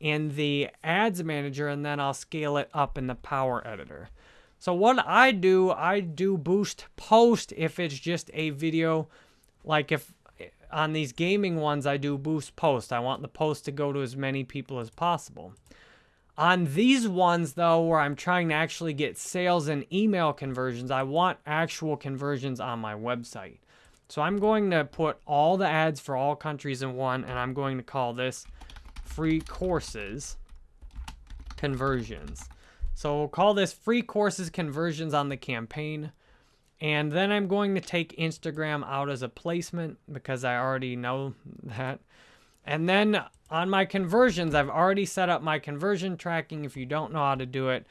in the ads manager and then I'll scale it up in the power editor. So what I do, I do boost post if it's just a video, like if on these gaming ones, I do boost post. I want the post to go to as many people as possible. On these ones, though, where I'm trying to actually get sales and email conversions, I want actual conversions on my website. So I'm going to put all the ads for all countries in one, and I'm going to call this free courses conversions. So we'll call this free courses conversions on the campaign. And then I'm going to take Instagram out as a placement because I already know that. And then on my conversions, I've already set up my conversion tracking. If you don't know how to do it,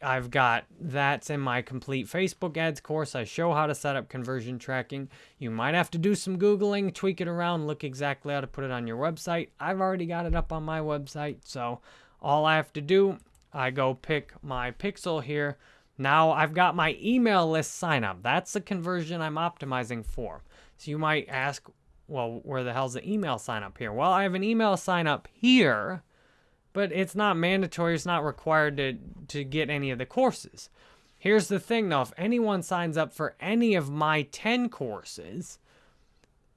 I've got that's in my complete Facebook ads course. I show how to set up conversion tracking. You might have to do some Googling, tweak it around, look exactly how to put it on your website. I've already got it up on my website. So all I have to do, I go pick my pixel here. Now I've got my email list sign up. That's the conversion I'm optimizing for. So you might ask, well, where the hell's the email sign up here? Well, I have an email sign up here, but it's not mandatory. It's not required to, to get any of the courses. Here's the thing though, if anyone signs up for any of my 10 courses,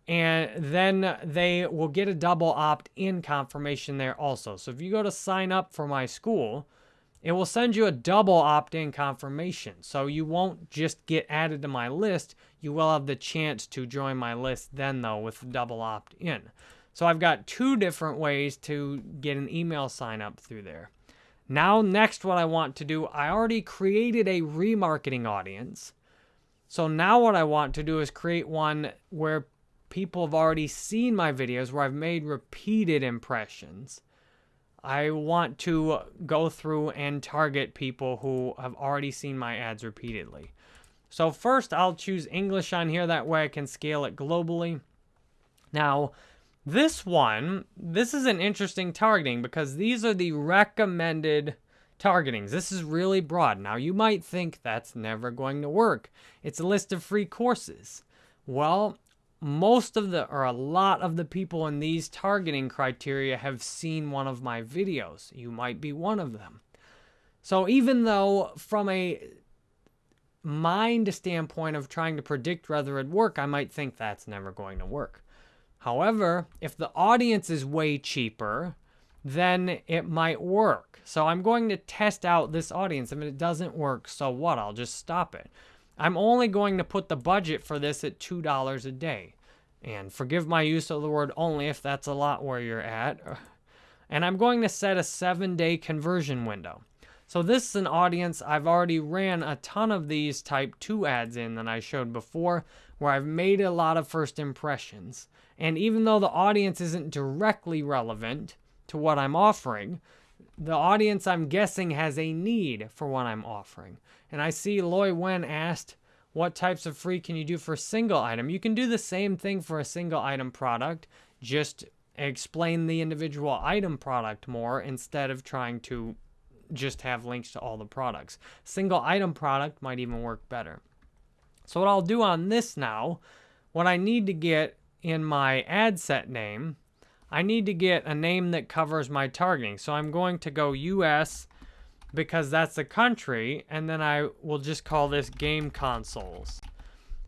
and then they will get a double opt-in confirmation there also. So if you go to sign up for my school, it will send you a double opt-in confirmation. So you won't just get added to my list, you will have the chance to join my list then though with double opt-in. So I've got two different ways to get an email sign up through there. Now next what I want to do, I already created a remarketing audience. So now what I want to do is create one where people have already seen my videos, where I've made repeated impressions. I want to go through and target people who have already seen my ads repeatedly. So first I'll choose English on here, that way I can scale it globally. Now, this one, this is an interesting targeting because these are the recommended targetings. This is really broad. Now, you might think that's never going to work. It's a list of free courses. Well, most of the, or a lot of the people in these targeting criteria have seen one of my videos. You might be one of them. So even though from a mind standpoint of trying to predict whether it'd work, I might think that's never going to work. However, if the audience is way cheaper, then it might work. So I'm going to test out this audience. If it doesn't work, so what? I'll just stop it. I'm only going to put the budget for this at $2 a day. And forgive my use of the word only if that's a lot where you're at. And I'm going to set a seven day conversion window. So this is an audience I've already ran a ton of these type 2 ads in that I showed before where I've made a lot of first impressions. And even though the audience isn't directly relevant to what I'm offering, the audience I'm guessing has a need for what I'm offering. And I see Loy Wen asked, what types of free can you do for a single item? You can do the same thing for a single item product, just explain the individual item product more instead of trying to just have links to all the products. Single item product might even work better. So what I'll do on this now, what I need to get in my ad set name, I need to get a name that covers my targeting. So I'm going to go US because that's the country, and then I will just call this game consoles.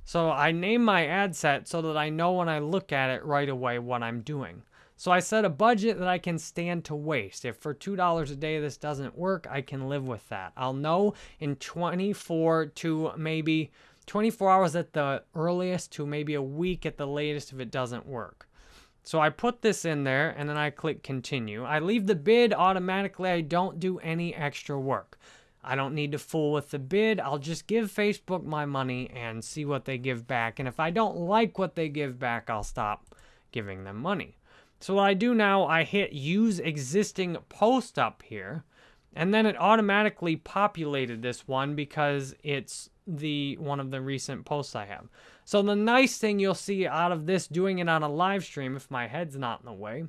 So I name my ad set so that I know when I look at it right away what I'm doing. So I set a budget that I can stand to waste. If for $2 a day this doesn't work, I can live with that. I'll know in 24 to maybe 24 hours at the earliest to maybe a week at the latest if it doesn't work. So I put this in there and then I click continue. I leave the bid automatically. I don't do any extra work. I don't need to fool with the bid. I'll just give Facebook my money and see what they give back. And if I don't like what they give back, I'll stop giving them money. So what I do now, I hit use existing post up here. And then it automatically populated this one because it's the one of the recent posts I have. So the nice thing you'll see out of this doing it on a live stream, if my head's not in the way,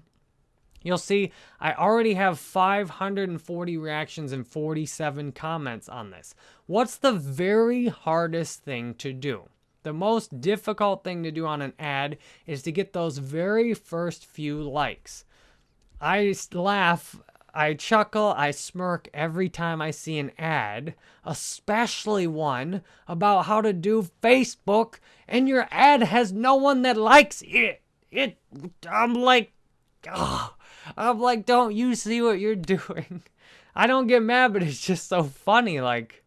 you'll see I already have 540 reactions and 47 comments on this. What's the very hardest thing to do? The most difficult thing to do on an ad is to get those very first few likes. I laugh I chuckle, I smirk every time I see an ad, especially one about how to do Facebook, and your ad has no one that likes it. It, I'm like, I'm like, don't you see what you're doing? I don't get mad, but it's just so funny. Like,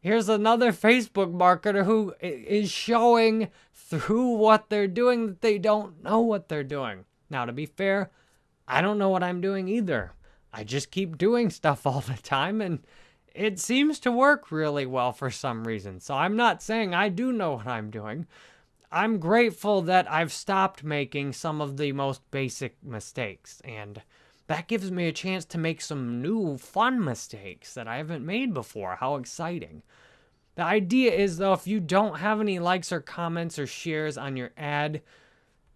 here's another Facebook marketer who is showing through what they're doing that they don't know what they're doing. Now, to be fair, I don't know what I'm doing either. I just keep doing stuff all the time and it seems to work really well for some reason. So I'm not saying I do know what I'm doing. I'm grateful that I've stopped making some of the most basic mistakes and that gives me a chance to make some new fun mistakes that I haven't made before. How exciting. The idea is though, if you don't have any likes or comments or shares on your ad,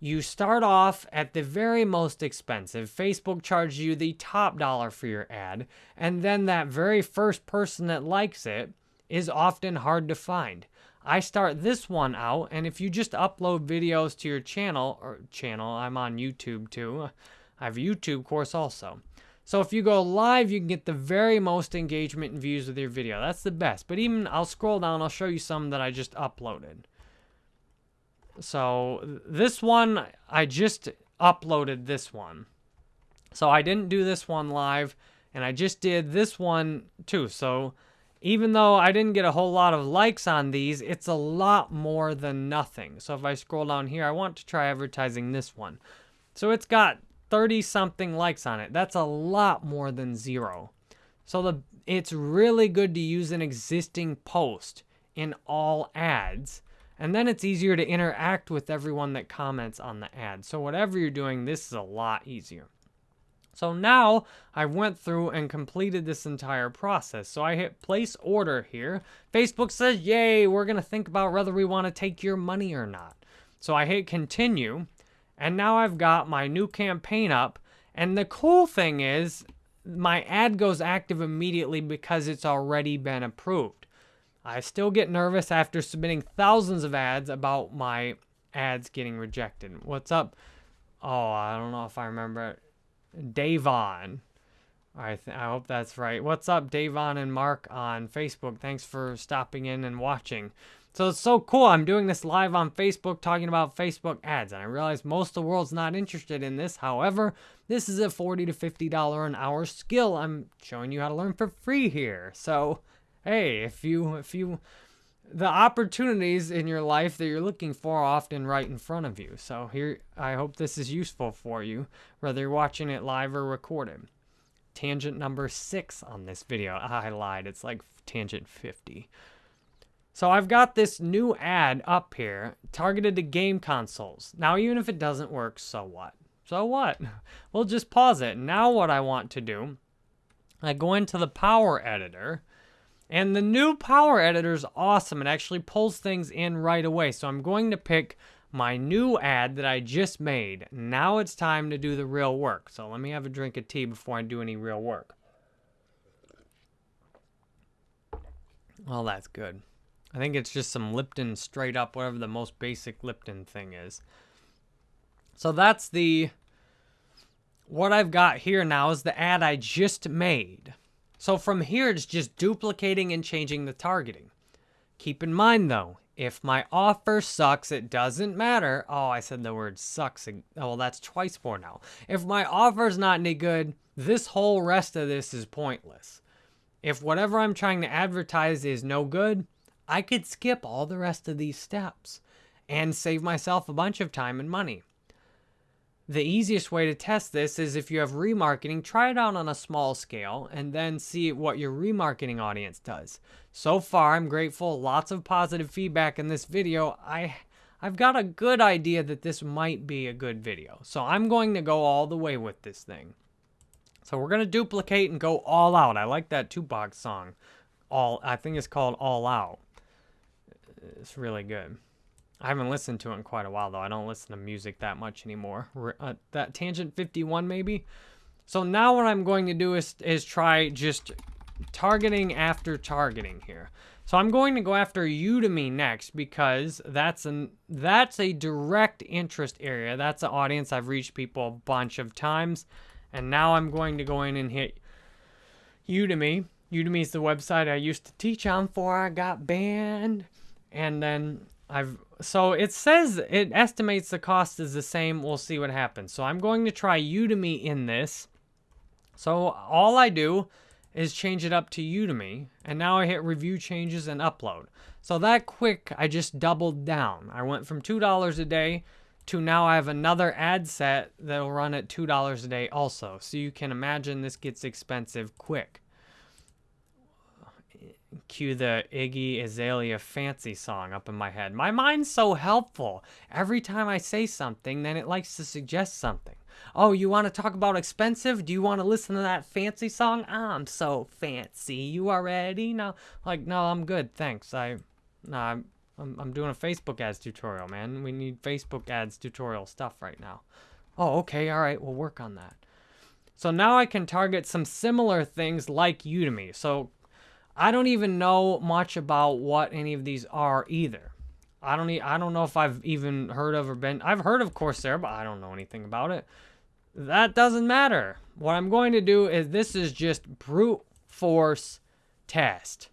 you start off at the very most expensive. Facebook charges you the top dollar for your ad, and then that very first person that likes it is often hard to find. I start this one out, and if you just upload videos to your channel, or channel, I'm on YouTube too. I have a YouTube course also. So if you go live, you can get the very most engagement and views with your video. That's the best. But even, I'll scroll down, I'll show you some that I just uploaded. So this one, I just uploaded this one. So I didn't do this one live, and I just did this one too. So even though I didn't get a whole lot of likes on these, it's a lot more than nothing. So if I scroll down here, I want to try advertising this one. So it's got 30 something likes on it. That's a lot more than zero. So the it's really good to use an existing post in all ads and then it's easier to interact with everyone that comments on the ad. So whatever you're doing, this is a lot easier. So now I went through and completed this entire process. So I hit place order here. Facebook says, yay, we're to think about whether we want to take your money or not. So I hit continue. And now I've got my new campaign up. And the cool thing is my ad goes active immediately because it's already been approved. I still get nervous after submitting thousands of ads about my ads getting rejected. What's up? Oh, I don't know if I remember. Davon. I, I hope that's right. What's up, Davon and Mark on Facebook? Thanks for stopping in and watching. So it's so cool. I'm doing this live on Facebook talking about Facebook ads. And I realize most of the world's not interested in this. However, this is a 40 to $50 an hour skill I'm showing you how to learn for free here. So hey, if you if you the opportunities in your life that you're looking for are often right in front of you. So here I hope this is useful for you, whether you're watching it live or recorded. Tangent number six on this video. I lied, it's like tangent 50. So I've got this new ad up here targeted to game consoles. Now, even if it doesn't work, so what? So what? We'll just pause it. Now what I want to do, I go into the power editor and the new Power Editor is awesome. It actually pulls things in right away. So I'm going to pick my new ad that I just made. Now it's time to do the real work. So let me have a drink of tea before I do any real work. Well, that's good. I think it's just some Lipton straight up, whatever the most basic Lipton thing is. So that's the, what I've got here now is the ad I just made. So from here, it's just duplicating and changing the targeting. Keep in mind though, if my offer sucks, it doesn't matter. Oh, I said the word sucks. Oh, well, that's twice more now. If my offer's not any good, this whole rest of this is pointless. If whatever I'm trying to advertise is no good, I could skip all the rest of these steps and save myself a bunch of time and money. The easiest way to test this is if you have remarketing, try it out on a small scale and then see what your remarketing audience does. So far, I'm grateful. Lots of positive feedback in this video. I, I've got a good idea that this might be a good video. So I'm going to go all the way with this thing. So we're going to duplicate and go all out. I like that Tupac song. All I think it's called All Out. It's really good. I haven't listened to it in quite a while, though. I don't listen to music that much anymore. Uh, that Tangent 51, maybe? So now what I'm going to do is, is try just targeting after targeting here. So I'm going to go after Udemy next because that's an that's a direct interest area. That's an audience I've reached people a bunch of times. And now I'm going to go in and hit Udemy. Udemy is the website I used to teach on before I got banned. And then I've, so it says, it estimates the cost is the same. We'll see what happens. So I'm going to try Udemy in this. So all I do is change it up to Udemy. And now I hit review changes and upload. So that quick, I just doubled down. I went from $2 a day to now I have another ad set that'll run at $2 a day also. So you can imagine this gets expensive quick. Cue the Iggy Azalea fancy song up in my head. My mind's so helpful. Every time I say something, then it likes to suggest something. Oh, you want to talk about expensive? Do you want to listen to that fancy song? I'm so fancy. You already know? Like, no, I'm good. Thanks. I, no, I'm, I'm, I'm doing a Facebook ads tutorial, man. We need Facebook ads tutorial stuff right now. Oh, okay. All right. We'll work on that. So now I can target some similar things like Udemy. So I don't even know much about what any of these are either. I don't e- I don't know if I've even heard of or been I've heard of Coursera, but I don't know anything about it. That doesn't matter. What I'm going to do is this is just brute force test.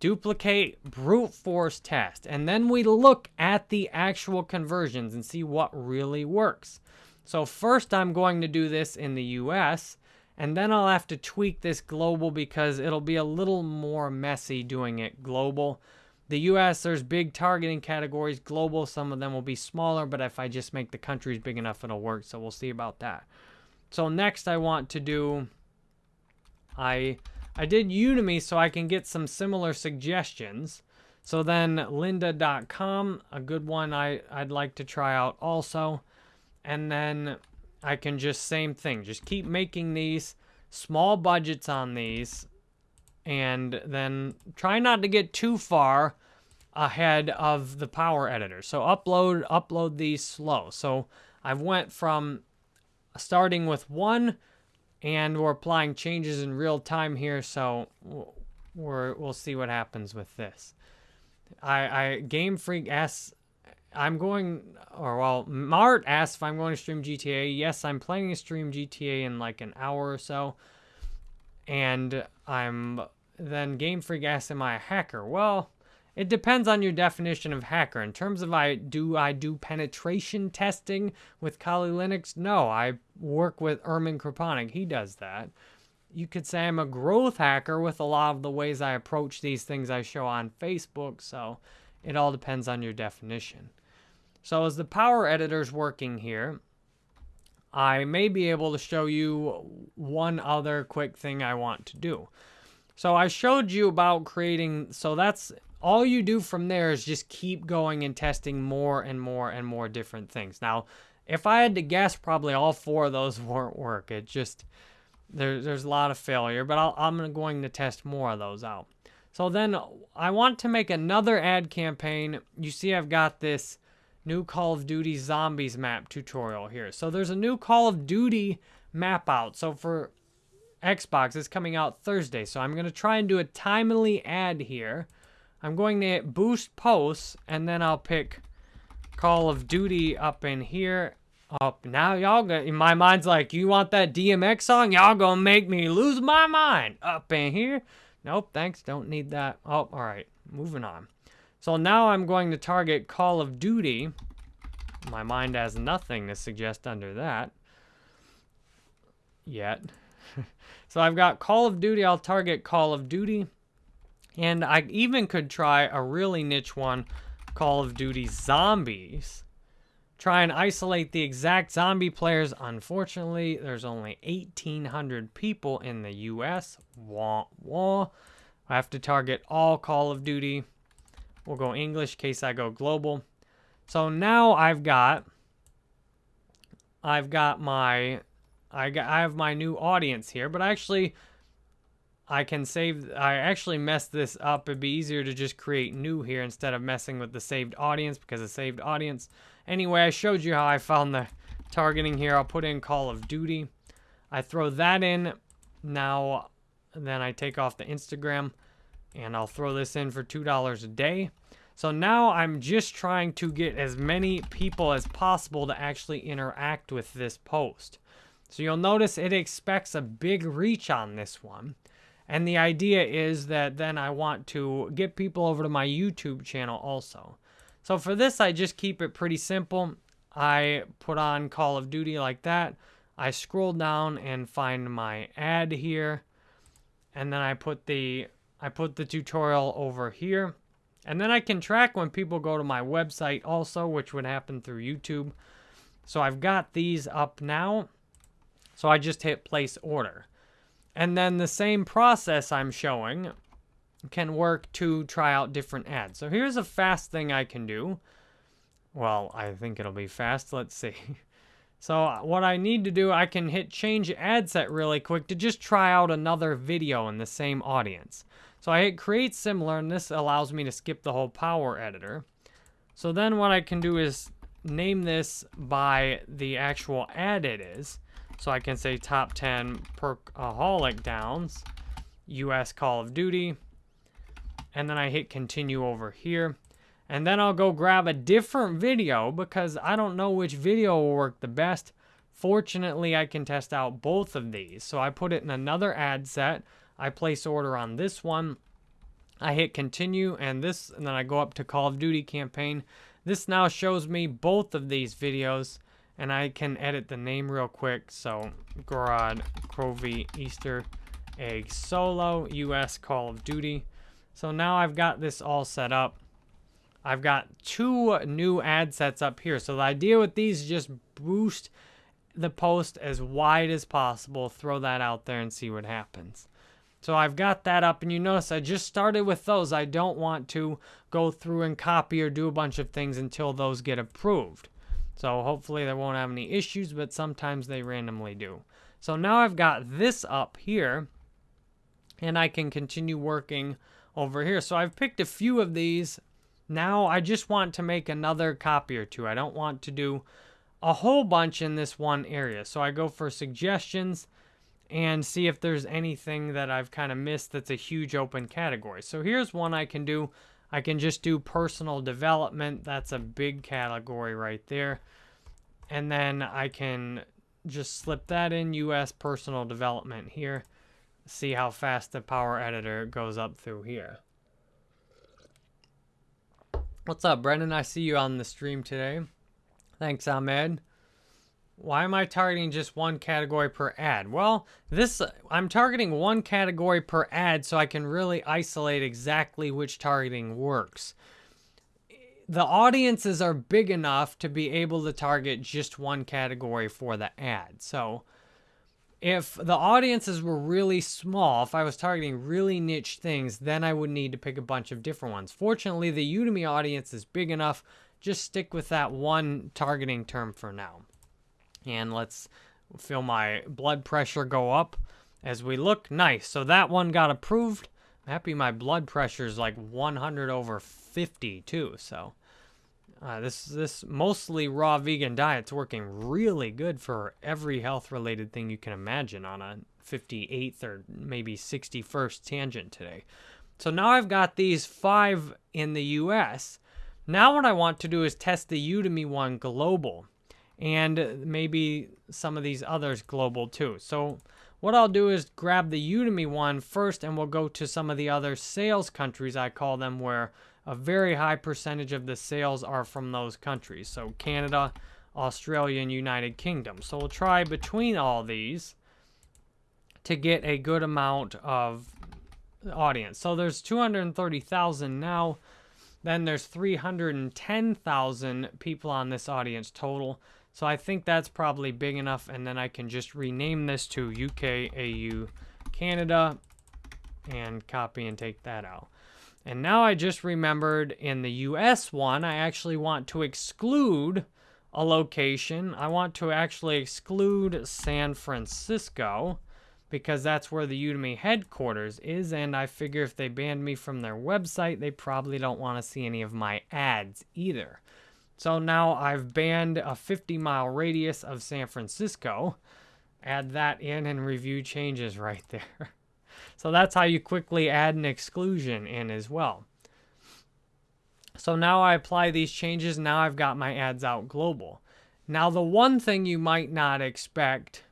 Duplicate brute force test. And then we look at the actual conversions and see what really works. So first I'm going to do this in the US and then I'll have to tweak this global because it'll be a little more messy doing it global. The US, there's big targeting categories. Global, some of them will be smaller, but if I just make the countries big enough, it'll work. So we'll see about that. So next I want to do, I, I did Udemy so I can get some similar suggestions. So then lynda.com, a good one I, I'd like to try out also. And then I can just same thing. Just keep making these small budgets on these and then try not to get too far ahead of the power editor. So upload upload these slow. So I've went from starting with one and we're applying changes in real time here so we're, we'll see what happens with this. I, I Game Freak asks I'm going, or well, Mart asks if I'm going to stream GTA. Yes, I'm planning to stream GTA in like an hour or so. And I'm, then Game Freak asks, am I a hacker? Well, it depends on your definition of hacker. In terms of I do I do penetration testing with Kali Linux? No, I work with Ermin Kreponic. He does that. You could say I'm a growth hacker with a lot of the ways I approach these things I show on Facebook. So it all depends on your definition. So as the power editor's working here, I may be able to show you one other quick thing I want to do. So I showed you about creating, so that's all you do from there is just keep going and testing more and more and more different things. Now, if I had to guess, probably all four of those won't work. It just, there, there's a lot of failure, but i am going to test more of those out. So then I want to make another ad campaign. You see I've got this new Call of Duty Zombies map tutorial here. So there's a new Call of Duty map out. So for Xbox, it's coming out Thursday. So I'm going to try and do a timely ad here. I'm going to hit boost posts, and then I'll pick Call of Duty up in here. Up now, y'all. My mind's like, you want that DMX song? Y'all gonna make me lose my mind. Up in here. Nope, thanks. Don't need that. Oh, all right. Moving on. So now I'm going to target Call of Duty. My mind has nothing to suggest under that yet. so I've got Call of Duty. I'll target Call of Duty. And I even could try a really niche one, Call of Duty Zombies. Try and isolate the exact zombie players. Unfortunately, there's only 1,800 people in the U.S. Wah, wah. I have to target all Call of Duty. We'll go English case I go global. So now I've got, I've got my, I got, I have my new audience here, but actually I can save, I actually messed this up. It'd be easier to just create new here instead of messing with the saved audience because the saved audience. Anyway, I showed you how I found the targeting here. I'll put in Call of Duty. I throw that in. Now, then I take off the Instagram and I'll throw this in for $2 a day. So now I'm just trying to get as many people as possible to actually interact with this post. So you'll notice it expects a big reach on this one. And the idea is that then I want to get people over to my YouTube channel also. So for this, I just keep it pretty simple. I put on Call of Duty like that. I scroll down and find my ad here. And then I put the I put the tutorial over here. And then I can track when people go to my website also, which would happen through YouTube. So I've got these up now. So I just hit place order. And then the same process I'm showing can work to try out different ads. So here's a fast thing I can do. Well, I think it'll be fast. Let's see. So uh, what I need to do, I can hit change ad set really quick to just try out another video in the same audience. So I hit create similar and this allows me to skip the whole power editor. So then what I can do is name this by the actual ad it is. So I can say top 10 perkaholic downs, US Call of Duty, and then I hit continue over here. And then I'll go grab a different video because I don't know which video will work the best. Fortunately, I can test out both of these. So I put it in another ad set. I place order on this one. I hit continue and this, and then I go up to Call of Duty campaign. This now shows me both of these videos and I can edit the name real quick. So Gorod Krovi Easter Egg Solo US Call of Duty. So now I've got this all set up. I've got two new ad sets up here. So the idea with these is just boost the post as wide as possible, throw that out there and see what happens. So I've got that up and you notice I just started with those. I don't want to go through and copy or do a bunch of things until those get approved. So hopefully they won't have any issues, but sometimes they randomly do. So now I've got this up here and I can continue working over here. So I've picked a few of these now I just want to make another copy or two. I don't want to do a whole bunch in this one area. So I go for suggestions and see if there's anything that I've kind of missed that's a huge open category. So here's one I can do. I can just do personal development. That's a big category right there. And then I can just slip that in US personal development here. See how fast the power editor goes up through here. What's up, Brendan? I see you on the stream today. Thanks, Ahmed. Why am I targeting just one category per ad? Well, this I'm targeting one category per ad so I can really isolate exactly which targeting works. The audiences are big enough to be able to target just one category for the ad. So if the audiences were really small, if I was targeting really niche things, then I would need to pick a bunch of different ones. Fortunately, the Udemy audience is big enough. Just stick with that one targeting term for now. And let's feel my blood pressure go up as we look. Nice. So that one got approved. I'm happy my blood pressure is like 100 over 50 too. So uh, this this mostly raw vegan diet's working really good for every health related thing you can imagine on a 58th or maybe 61st tangent today. So now I've got these five in the US. Now what I want to do is test the Udemy one global and maybe some of these others global too. So what I'll do is grab the Udemy one first and we'll go to some of the other sales countries I call them where a very high percentage of the sales are from those countries. So Canada, Australia, and United Kingdom. So we'll try between all these to get a good amount of audience. So there's 230,000 now. Then there's 310,000 people on this audience total. So I think that's probably big enough. And then I can just rename this to UK, AU, Canada, and copy and take that out. And now I just remembered in the US one, I actually want to exclude a location. I want to actually exclude San Francisco because that's where the Udemy headquarters is. And I figure if they banned me from their website, they probably don't want to see any of my ads either. So now I've banned a 50 mile radius of San Francisco. Add that in and review changes right there. So that's how you quickly add an exclusion in as well. So now I apply these changes. Now I've got my ads out global. Now the one thing you might not expect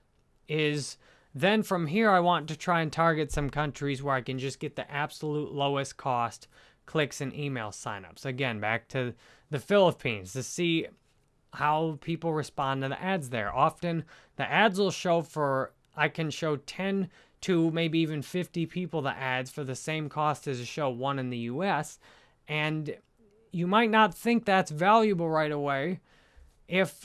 is then from here, I want to try and target some countries where I can just get the absolute lowest cost clicks and email signups. Again, back to the Philippines to see how people respond to the ads there. Often the ads will show for, I can show 10 to maybe even 50 people the ads for the same cost as a show one in the US. And you might not think that's valuable right away if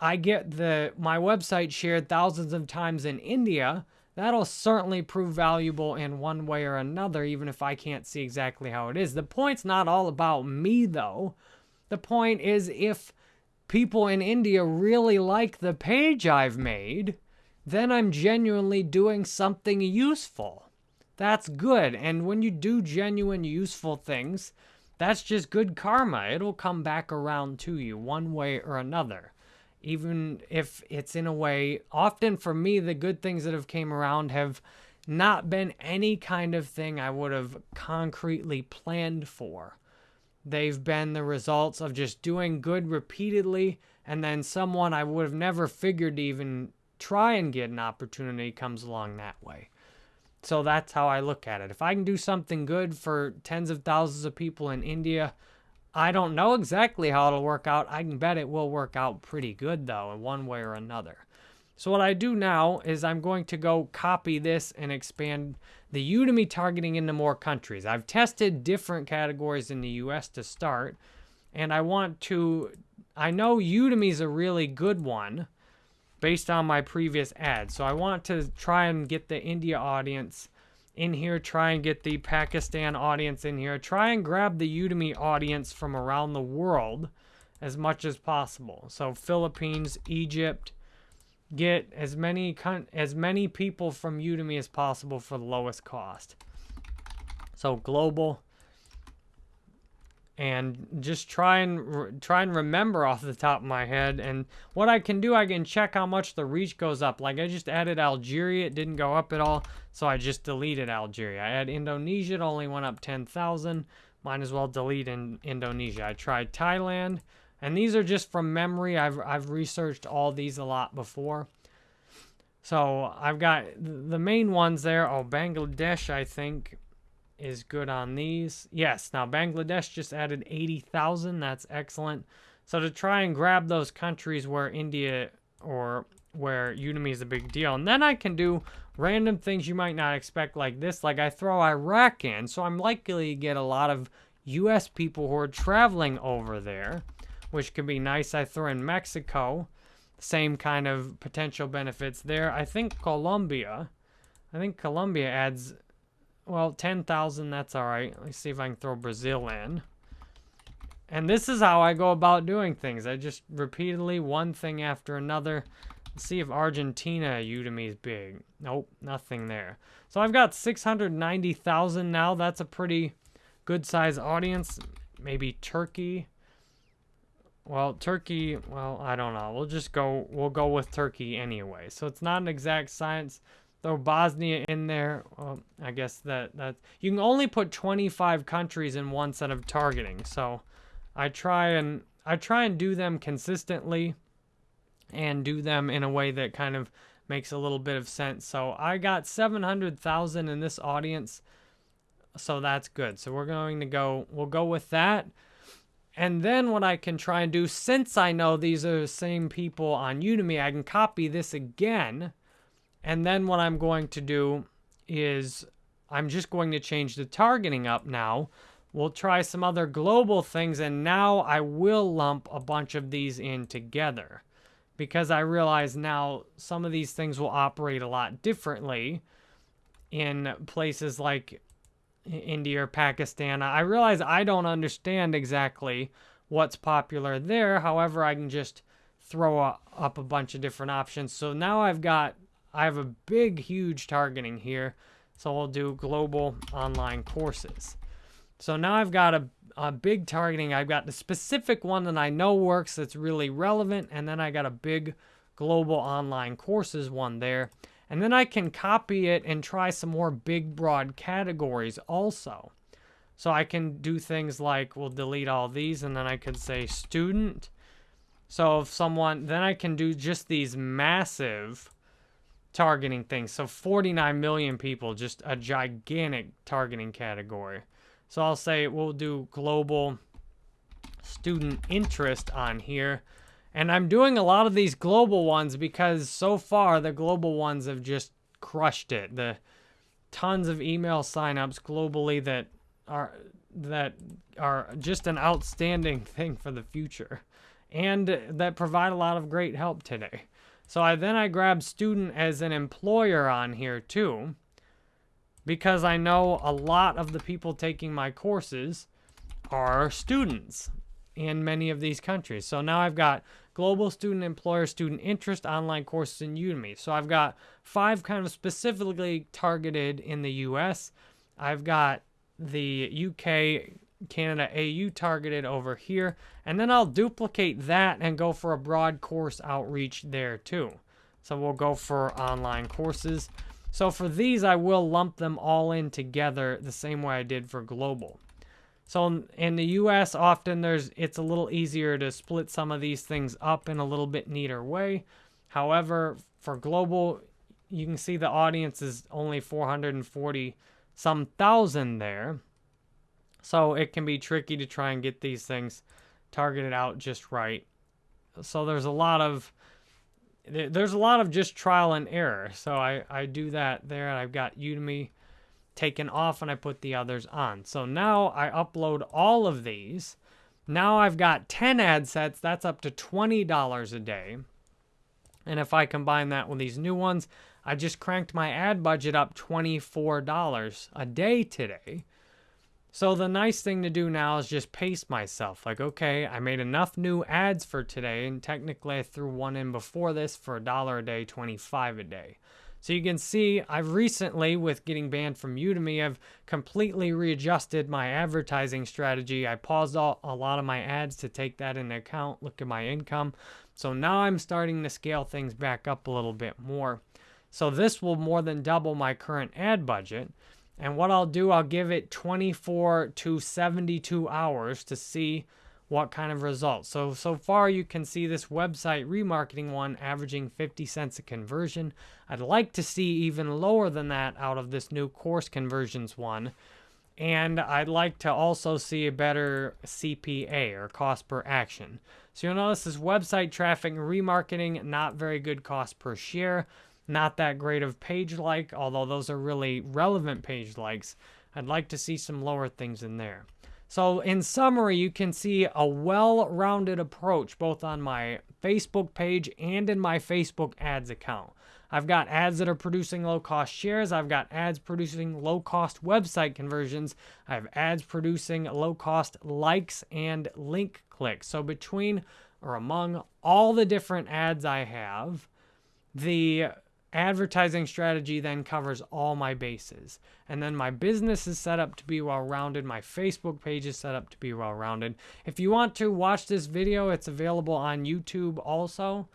I get the my website shared thousands of times in India, that'll certainly prove valuable in one way or another, even if I can't see exactly how it is. The point's not all about me, though. The point is if people in India really like the page I've made, then I'm genuinely doing something useful. That's good. And when you do genuine, useful things, that's just good karma. It'll come back around to you one way or another even if it's in a way often for me the good things that have came around have not been any kind of thing I would have concretely planned for. They've been the results of just doing good repeatedly and then someone I would have never figured even try and get an opportunity comes along that way. So that's how I look at it. If I can do something good for tens of thousands of people in India, I don't know exactly how it'll work out. I can bet it will work out pretty good, though, in one way or another. So what I do now is I'm going to go copy this and expand the Udemy targeting into more countries. I've tested different categories in the US to start, and I want to, I know Udemy is a really good one based on my previous ads. So I want to try and get the India audience in here, try and get the Pakistan audience in here, try and grab the Udemy audience from around the world as much as possible. So Philippines, Egypt, get as many as many people from Udemy as possible for the lowest cost. So global and just try and try and remember off the top of my head. And what I can do I can check how much the reach goes up. Like I just added Algeria. It didn't go up at all so I just deleted Algeria. I had Indonesia it only went up 10,000 might as well delete in Indonesia. I tried Thailand and these are just from memory. I've, I've researched all these a lot before. So I've got the main ones there. Oh Bangladesh I think is good on these. Yes, now Bangladesh just added 80,000. That's excellent. So to try and grab those countries where India or where Udemy is a big deal. And then I can do random things you might not expect like this. Like I throw Iraq in, so I'm likely to get a lot of US people who are traveling over there, which could be nice. I throw in Mexico, same kind of potential benefits there. I think Colombia, I think Colombia adds well, 10,000, that's all right. Let's see if I can throw Brazil in. And this is how I go about doing things. I just repeatedly, one thing after another. Let's see if Argentina Udemy is big. Nope, nothing there. So I've got 690,000 now. That's a pretty good size audience. Maybe Turkey. Well, Turkey, well, I don't know. We'll just go, we'll go with Turkey anyway. So it's not an exact science throw Bosnia in there. Well, I guess that that you can only put 25 countries in one set of targeting. So I try and I try and do them consistently and do them in a way that kind of makes a little bit of sense. So I got 700,000 in this audience. So that's good. So we're going to go we'll go with that. And then what I can try and do, since I know these are the same people on Udemy, I can copy this again and then what I'm going to do is I'm just going to change the targeting up now. We'll try some other global things, and now I will lump a bunch of these in together because I realize now some of these things will operate a lot differently in places like India or Pakistan. I realize I don't understand exactly what's popular there. However, I can just throw up a bunch of different options. So now I've got I have a big, huge targeting here. So I'll do global online courses. So now I've got a, a big targeting. I've got the specific one that I know works that's really relevant. And then I got a big global online courses one there. And then I can copy it and try some more big, broad categories also. So I can do things like, we'll delete all these, and then I could say student. So if someone, then I can do just these massive targeting things. So 49 million people, just a gigantic targeting category. So I'll say we'll do global student interest on here. And I'm doing a lot of these global ones because so far the global ones have just crushed it. The tons of email signups globally that are that are just an outstanding thing for the future and that provide a lot of great help today. So I then I grab student as an employer on here too because I know a lot of the people taking my courses are students in many of these countries. So now I've got global student employer student interest online courses in Udemy. So I've got five kind of specifically targeted in the US. I've got the UK, Canada, AU targeted over here. And then I'll duplicate that and go for a broad course outreach there too. So we'll go for online courses. So for these, I will lump them all in together the same way I did for global. So in the US, often there's it's a little easier to split some of these things up in a little bit neater way. However, for global, you can see the audience is only 440 some thousand there. So it can be tricky to try and get these things targeted out just right. So there's a lot of there's a lot of just trial and error. So I, I do that there. And I've got Udemy taken off and I put the others on. So now I upload all of these. Now I've got 10 ad sets. That's up to $20 a day. And if I combine that with these new ones, I just cranked my ad budget up $24 a day today. So the nice thing to do now is just pace myself. Like, okay, I made enough new ads for today, and technically I threw one in before this for a dollar a day, 25 a day. So you can see I've recently, with getting banned from Udemy, I've completely readjusted my advertising strategy. I paused all, a lot of my ads to take that into account, look at my income. So now I'm starting to scale things back up a little bit more. So this will more than double my current ad budget. And what I'll do, I'll give it 24 to 72 hours to see what kind of results. So, so far you can see this website remarketing one averaging 50 cents a conversion. I'd like to see even lower than that out of this new course conversions one. And I'd like to also see a better CPA or cost per action. So you'll notice this website traffic remarketing, not very good cost per share not that great of page like, although those are really relevant page likes. I'd like to see some lower things in there. So in summary, you can see a well-rounded approach both on my Facebook page and in my Facebook ads account. I've got ads that are producing low-cost shares. I've got ads producing low-cost website conversions. I have ads producing low-cost likes and link clicks. So between or among all the different ads I have, the advertising strategy then covers all my bases. And then my business is set up to be well rounded. My Facebook page is set up to be well rounded. If you want to watch this video, it's available on YouTube also.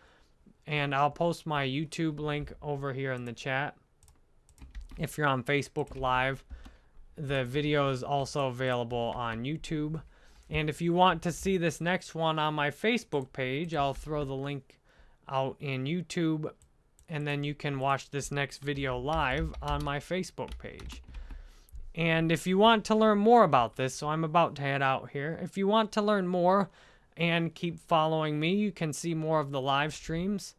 And I'll post my YouTube link over here in the chat. If you're on Facebook Live, the video is also available on YouTube. And if you want to see this next one on my Facebook page, I'll throw the link out in YouTube and then you can watch this next video live on my Facebook page. And if you want to learn more about this, so I'm about to head out here. If you want to learn more and keep following me, you can see more of the live streams.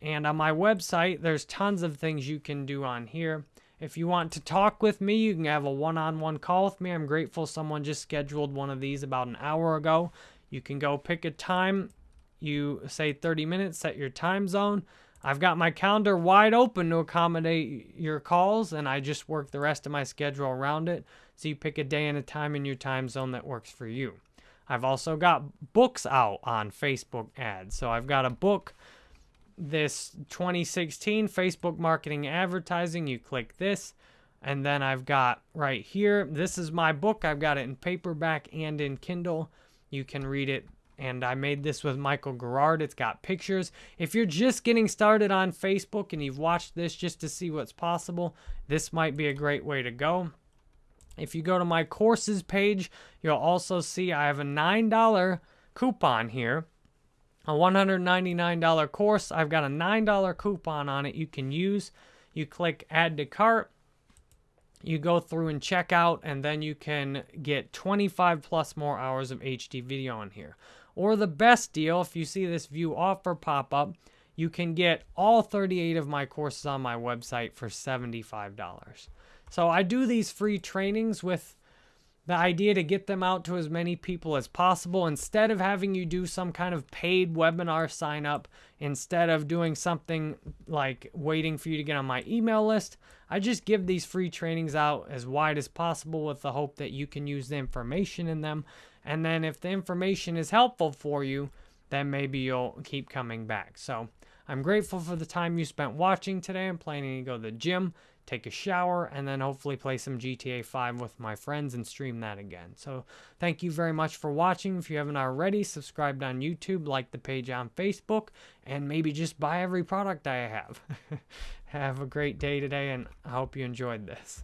And on my website, there's tons of things you can do on here. If you want to talk with me, you can have a one-on-one -on -one call with me. I'm grateful someone just scheduled one of these about an hour ago. You can go pick a time. You say 30 minutes, set your time zone. I've got my calendar wide open to accommodate your calls, and I just work the rest of my schedule around it. So you pick a day and a time in your time zone that works for you. I've also got books out on Facebook ads. So I've got a book, this 2016 Facebook Marketing Advertising. You click this, and then I've got right here, this is my book. I've got it in paperback and in Kindle. You can read it and I made this with Michael Gerard. It's got pictures. If you're just getting started on Facebook and you've watched this just to see what's possible, this might be a great way to go. If you go to my courses page, you'll also see I have a $9 coupon here. a $199 course. I've got a $9 coupon on it you can use. You click add to cart. You go through and check out, and then you can get 25 plus more hours of HD video on here. Or the best deal, if you see this view offer pop up, you can get all 38 of my courses on my website for $75. So I do these free trainings with the idea to get them out to as many people as possible. Instead of having you do some kind of paid webinar sign up instead of doing something like waiting for you to get on my email list i just give these free trainings out as wide as possible with the hope that you can use the information in them and then if the information is helpful for you then maybe you'll keep coming back so i'm grateful for the time you spent watching today i'm planning to go to the gym take a shower, and then hopefully play some GTA 5 with my friends and stream that again. So thank you very much for watching. If you haven't already, subscribed on YouTube, like the page on Facebook, and maybe just buy every product I have. have a great day today, and I hope you enjoyed this.